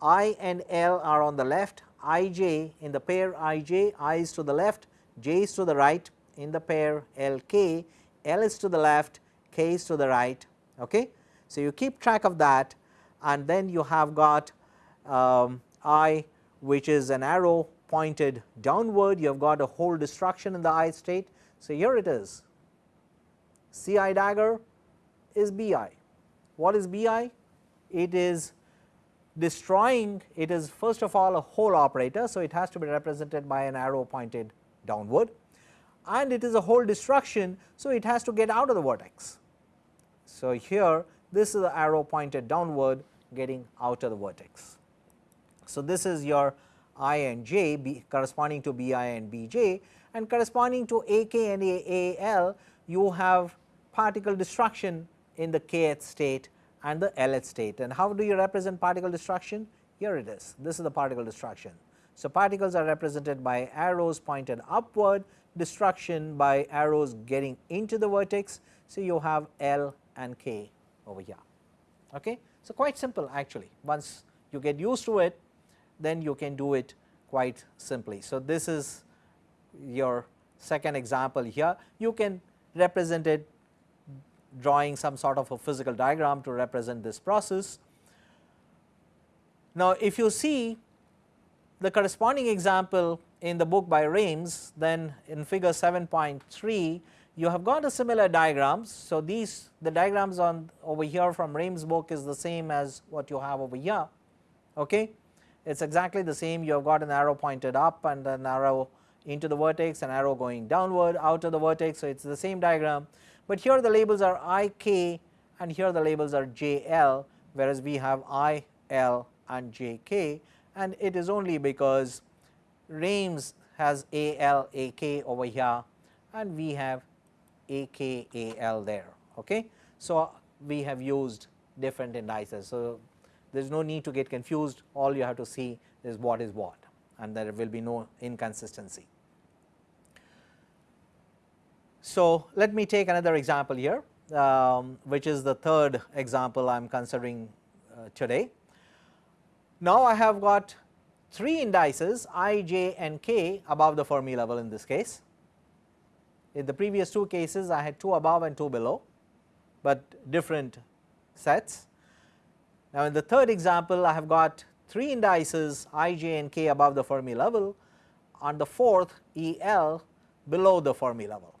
I and L are on the left, I j in the pair I j, I is to the left, j is to the right in the pair L k, L is to the left, k is to the right. Okay. So, you keep track of that and then you have got um, I which is an arrow pointed downward, you have got a hole destruction in the I state. So, here it is C i dagger is B i. What is B i? It is destroying, it is first of all a hole operator. So, it has to be represented by an arrow pointed downward and it is a hole destruction. So, it has to get out of the vertex. So, here this is the arrow pointed downward getting out of the vertex. So, this is your i and j b corresponding to b i and b j and corresponding to a k and a a l you have particle destruction in the kth state and the lth state. And how do you represent particle destruction? Here it is, this is the particle destruction. So, particles are represented by arrows pointed upward, destruction by arrows getting into the vertex. So, you have L and K over here. Okay. So, quite simple actually once you get used to it then you can do it quite simply. So, this is your second example here you can represent it drawing some sort of a physical diagram to represent this process. Now, if you see the corresponding example in the book by Raimes then in figure 7.3 you have got a similar diagrams. So, these the diagrams on over here from Raimes book is the same as what you have over here. Okay. It is exactly the same you have got an arrow pointed up and an arrow into the vertex, an arrow going downward out of the vertex. So, it is the same diagram, but here the labels are I k and here the labels are j l whereas we have I l and j k and it is only because Raimes has A L A K over here and we have A K A L there. Okay. So, we have used different indices. So, there is no need to get confused all you have to see is what is what and there will be no inconsistency. So, let me take another example here um, which is the third example I am considering uh, today. Now, I have got 3 indices i, j and k above the Fermi level in this case. In the previous two cases I had 2 above and 2 below, but different sets. Now, in the third example I have got 3 indices i, j and k above the Fermi level and the fourth E L below the Fermi level.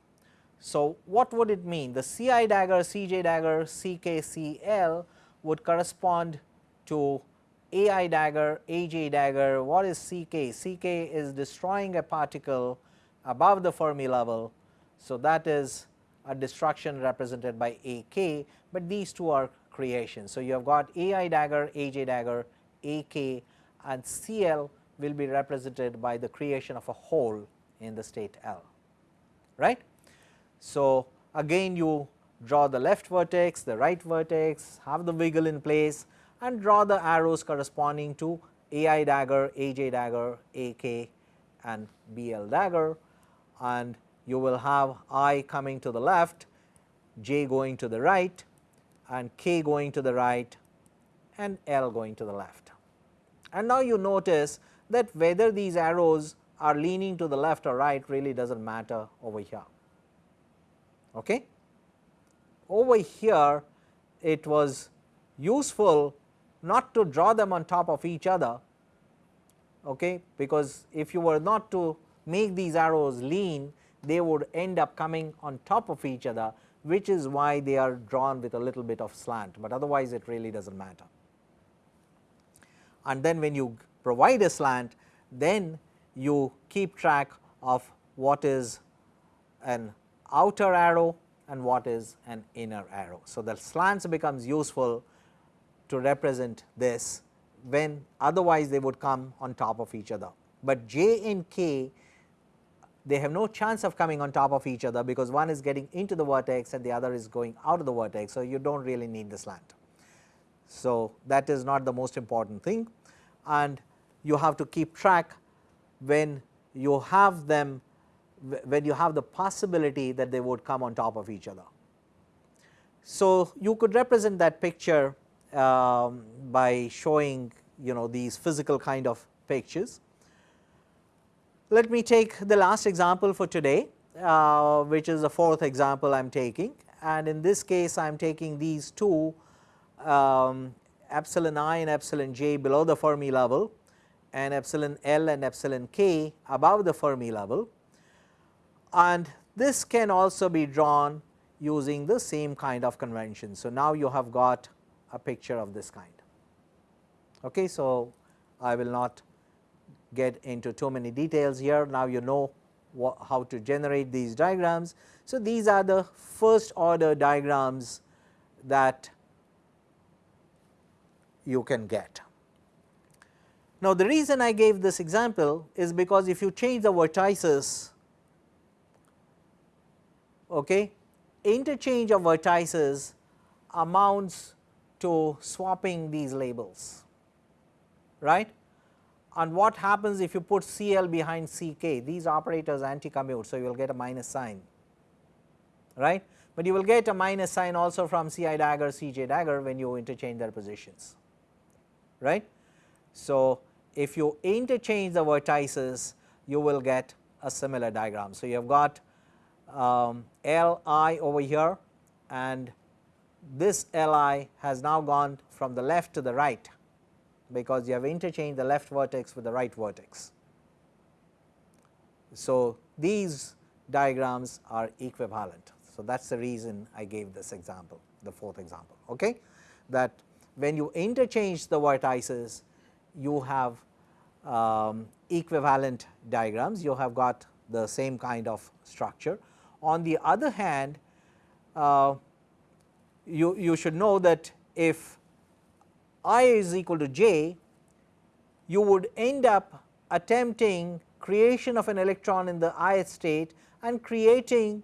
So, what would it mean? The C i dagger, C j dagger, C k, C L would correspond to AI dagger, AJ dagger, what is CK? CK is destroying a particle above the Fermi level. So, that is a destruction represented by AK, but these two are creations. So, you have got AI dagger, AJ dagger, AK and CL will be represented by the creation of a hole in the state L, right. So, again you draw the left vertex, the right vertex, have the wiggle in place and draw the arrows corresponding to AI dagger, AJ dagger, AK and BL dagger and you will have I coming to the left, J going to the right and K going to the right and L going to the left. And now you notice that whether these arrows are leaning to the left or right really does not matter over here. Okay? Over here it was useful not to draw them on top of each other, okay, because if you were not to make these arrows lean, they would end up coming on top of each other, which is why they are drawn with a little bit of slant, but otherwise it really does not matter. And then when you provide a slant, then you keep track of what is an outer arrow and what is an inner arrow. So, the slants becomes useful to represent this when otherwise they would come on top of each other, but j and k they have no chance of coming on top of each other because one is getting into the vertex and the other is going out of the vertex. So, you do not really need the slant. So, that is not the most important thing and you have to keep track when you have them when you have the possibility that they would come on top of each other. So, you could represent that picture um, by showing you know these physical kind of pictures. Let me take the last example for today, uh, which is the fourth example I am taking and in this case I am taking these two um, epsilon i and epsilon j below the Fermi level and epsilon L and epsilon k above the Fermi level and this can also be drawn using the same kind of convention. So, now you have got a picture of this kind. Okay, so, I will not get into too many details here. Now, you know how to generate these diagrams. So, these are the first order diagrams that you can get. Now, the reason I gave this example is because if you change the vertices, okay, interchange of vertices amounts to swapping these labels, right. And what happens if you put CL behind CK? These operators anti-commute, so you will get a minus sign, right. But you will get a minus sign also from CI dagger, CJ dagger when you interchange their positions, right. So, if you interchange the vertices you will get a similar diagram. So, you have got um, L i over here and this L i has now gone from the left to the right because you have interchanged the left vertex with the right vertex. So, these diagrams are equivalent. So, that is the reason I gave this example the fourth example okay that when you interchange the vertices you have um, equivalent diagrams, you have got the same kind of structure. On the other hand, uh, you, you should know that if i is equal to j, you would end up attempting creation of an electron in the ith state and creating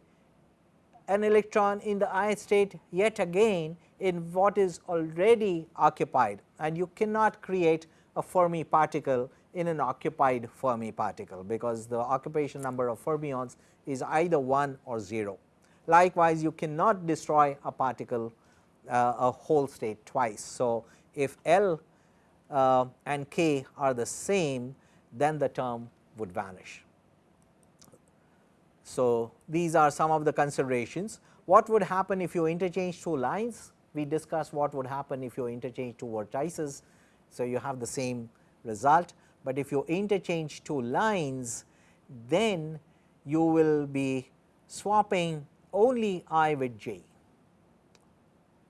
an electron in the ith state yet again in what is already occupied and you cannot create a Fermi particle in an occupied Fermi particle because the occupation number of fermions is either 1 or 0. Likewise, you cannot destroy a particle uh, a hole state twice. So, if L uh, and K are the same then the term would vanish. So, these are some of the considerations. What would happen if you interchange two lines? We discussed what would happen if you interchange two vertices. So, you have the same result but if you interchange two lines then you will be swapping only i with j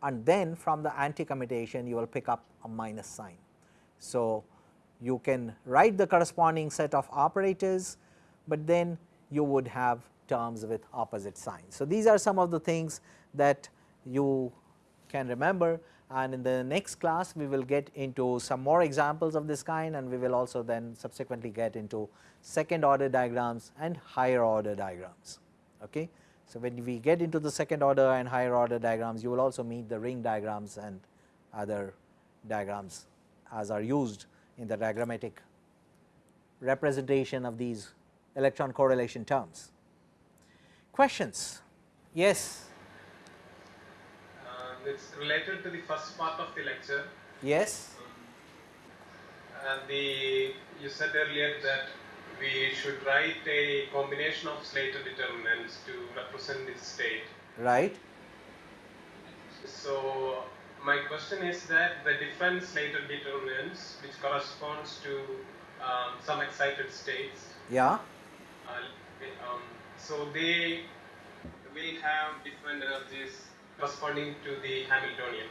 and then from the anti commutation you will pick up a minus sign. So, you can write the corresponding set of operators, but then you would have terms with opposite signs. So, these are some of the things that you can remember and in the next class we will get into some more examples of this kind and we will also then subsequently get into second order diagrams and higher order diagrams. Okay. So, when we get into the second order and higher order diagrams you will also meet the ring diagrams and other diagrams as are used in the diagrammatic representation of these electron correlation terms. Questions? Yes. Uh, it's related to the first part of the lecture. Yes. And the you said earlier that we should write a combination of Slater determinants to represent the state. Right. So my question is that the different Slater determinants, which corresponds to um, some excited states, Yeah. uh, um, so they will have different energies corresponding to the Hamiltonian.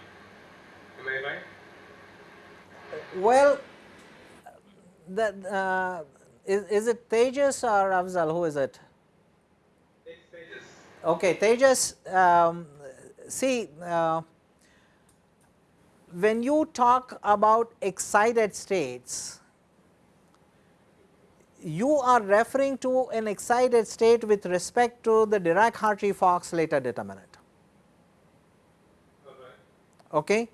Am I right? Well, that uh, is, is it Tejas or Afzal? Who is it? Tejas. Okay, Tejas, um, see, uh, when you talk about excited states, you are referring to an excited state with respect to the Dirac-Hartree-Fock Slater determinant. Right. Okay.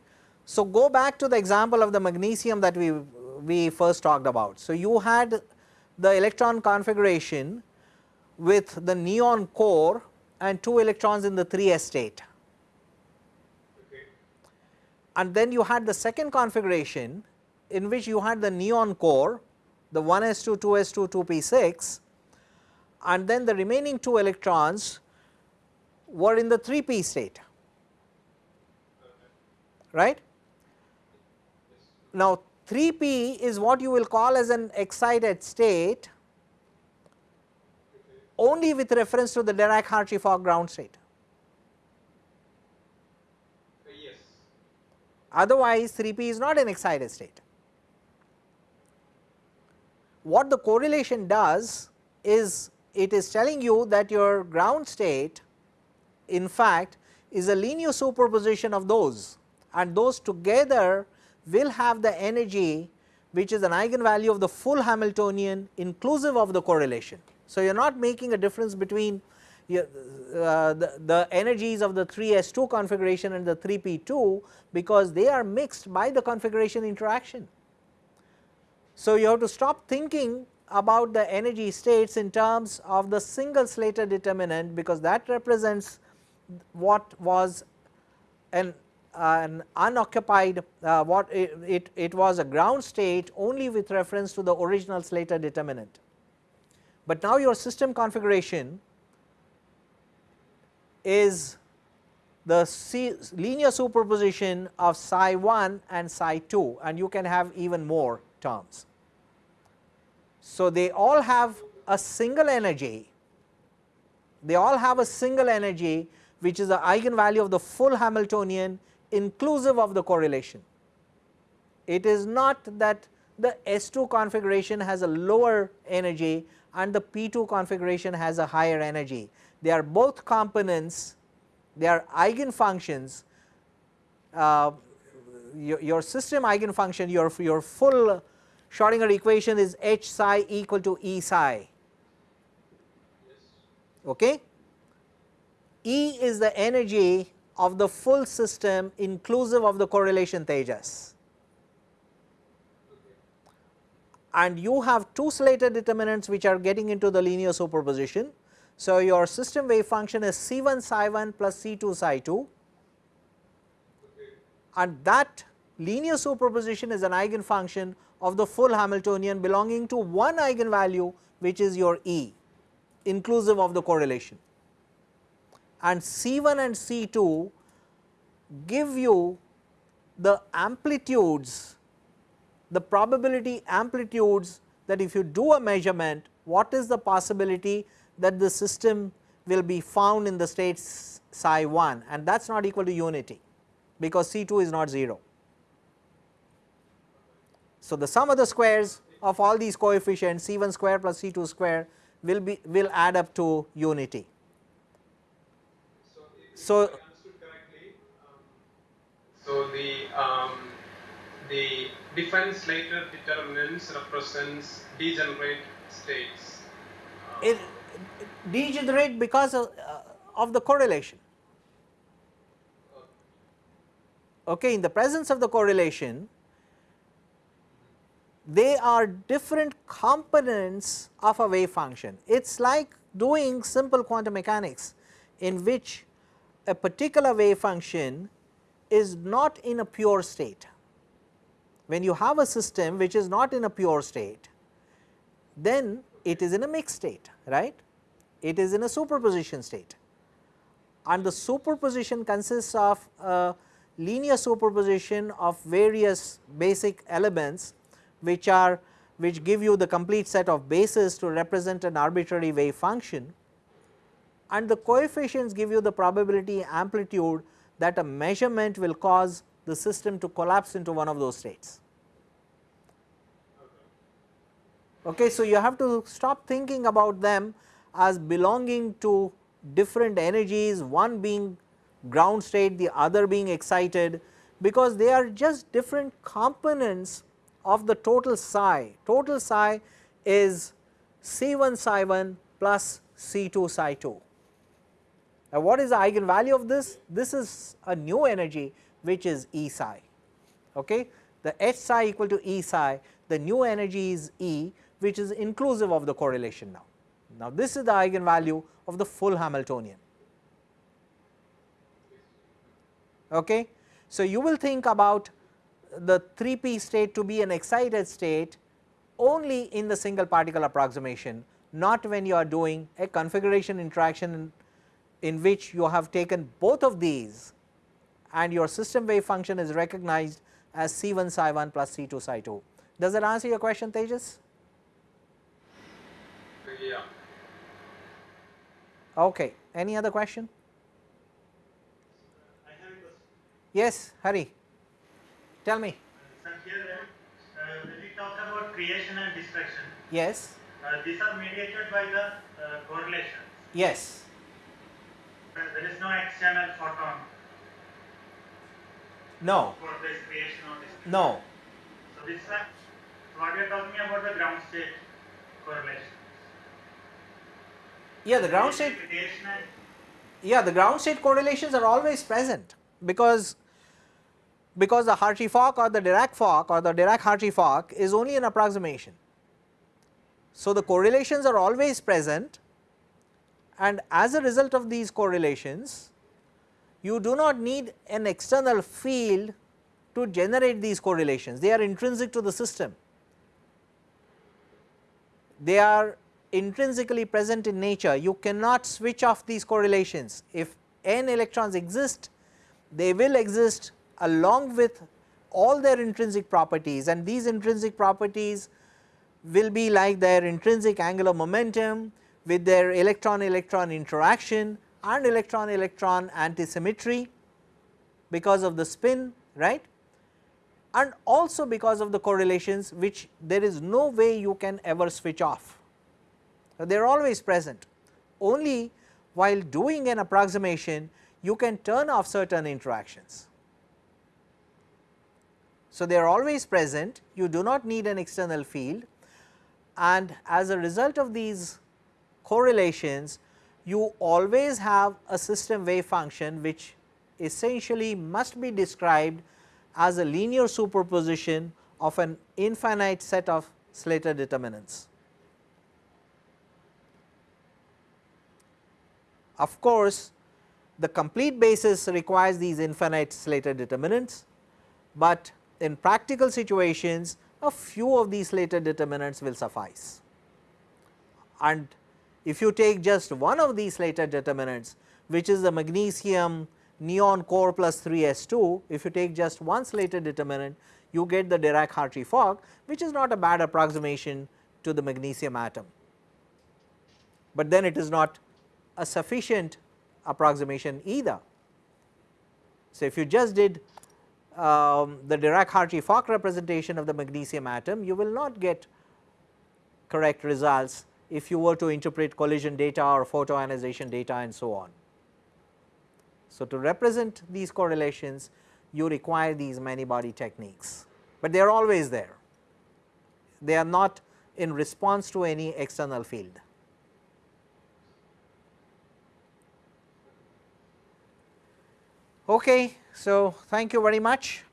So, go back to the example of the magnesium that we, we first talked about. So, you had the electron configuration with the neon core and 2 electrons in the 3s state. Okay. And then you had the second configuration in which you had the neon core, the 1s2, 2s2, 2p6 and then the remaining 2 electrons were in the 3p state, right. Now, 3p is what you will call as an excited state only with reference to the Dirac-Hartree-Fock ground state. Yes. Otherwise, 3p is not an excited state. What the correlation does is it is telling you that your ground state in fact is a linear superposition of those and those together will have the energy which is an eigenvalue of the full Hamiltonian inclusive of the correlation. So, you are not making a difference between your, uh, the, the energies of the 3s2 configuration and the 3p2 because they are mixed by the configuration interaction. So, you have to stop thinking about the energy states in terms of the single Slater determinant because that represents what was an, an unoccupied uh, what it, it, it was a ground state only with reference to the original Slater determinant. But now your system configuration is the C linear superposition of psi 1 and psi 2 and you can have even more terms. So, they all have a single energy, they all have a single energy which is the eigenvalue of the full Hamiltonian inclusive of the correlation. It is not that the S2 configuration has a lower energy and the P2 configuration has a higher energy. They are both components, they are eigenfunctions. Uh, your, your system eigenfunction, your, your full Schrodinger equation is H psi equal to E psi. Okay? E is the energy of the full system inclusive of the correlation Tejas. And you have two Slater determinants which are getting into the linear superposition. So, your system wave function is C1 psi 1 plus C2 psi 2 and that linear superposition is an eigenfunction of the full Hamiltonian belonging to one eigenvalue which is your E inclusive of the correlation. And C1 and C2 give you the amplitudes, the probability amplitudes that if you do a measurement what is the possibility that the system will be found in the state psi 1 and that is not equal to unity because C2 is not 0. So, the sum of the squares of all these coefficients C1 square plus C2 square will be will add up to unity. So, So- I understood correctly, um, so the um, the different Slater determinants represents degenerate states. Uh, It degenerate because of, uh, of the correlation. okay, in the presence of the correlation, they are different components of a wave function. It is like doing simple quantum mechanics in which a particular wave function is not in a pure state. When you have a system which is not in a pure state, then it is in a mixed state, right. It is in a superposition state and the superposition consists of a linear superposition of various basic elements which are which give you the complete set of bases to represent an arbitrary wave function and the coefficients give you the probability amplitude that a measurement will cause the system to collapse into one of those states. Okay, so, you have to stop thinking about them as belonging to different energies, one being ground state, the other being excited, because they are just different components of the total psi. Total psi is C1 psi 1 plus C2 psi 2. Now, what is the eigenvalue of this? This is a new energy which is E psi. Okay? The H psi equal to E psi, the new energy is E which is inclusive of the correlation now. Now, this is the eigenvalue of the full Hamiltonian. Okay? So, you will think about the 3p state to be an excited state only in the single particle approximation, not when you are doing a configuration interaction in, in which you have taken both of these and your system wave function is recognized as C1 psi 1 plus C2 psi 2. Does that answer your question Tejas? Yeah. Okay. Any other question? I have a question. Yes, Hari. Tell me. Sir, here uh, when we talk about creation and destruction, Yes. uh, these are mediated by the uh, correlation. Yes. There is no external photon No. for this creation destruction. No. So this so what we are talking about the ground state correlation. Yeah, the ground state yeah the ground state correlations are always present because because the Hartree-Fock or the Dirac-Fock or the Dirac-Hartree-Fock is only an approximation. So, the correlations are always present and as a result of these correlations you do not need an external field to generate these correlations, they are intrinsic to the system. They are intrinsically present in nature, you cannot switch off these correlations. If n electrons exist, they will exist along with all their intrinsic properties and these intrinsic properties will be like their intrinsic angular momentum with their electron electron interaction and electron electron antisymmetry because of the spin right and also because of the correlations which there is no way you can ever switch off. So, they are always present only while doing an approximation you can turn off certain interactions. So, they are always present you do not need an external field and as a result of these correlations you always have a system wave function which essentially must be described as a linear superposition of an infinite set of Slater determinants. Of course, the complete basis requires these infinite Slater determinants, but in practical situations a few of these Slater determinants will suffice. And if you take just one of these Slater determinants which is the magnesium neon core plus 3 s 2, if you take just one Slater determinant you get the Dirac-Hartree-Fock which is not a bad approximation to the magnesium atom, but then it is not a sufficient approximation either. So, if you just did um, the Dirac-Hartree-Fock representation of the magnesium atom, you will not get correct results if you were to interpret collision data or photoionization data and so on. So, to represent these correlations you require these many body techniques, but they are always there. They are not in response to any external field. Okay, so thank you very much.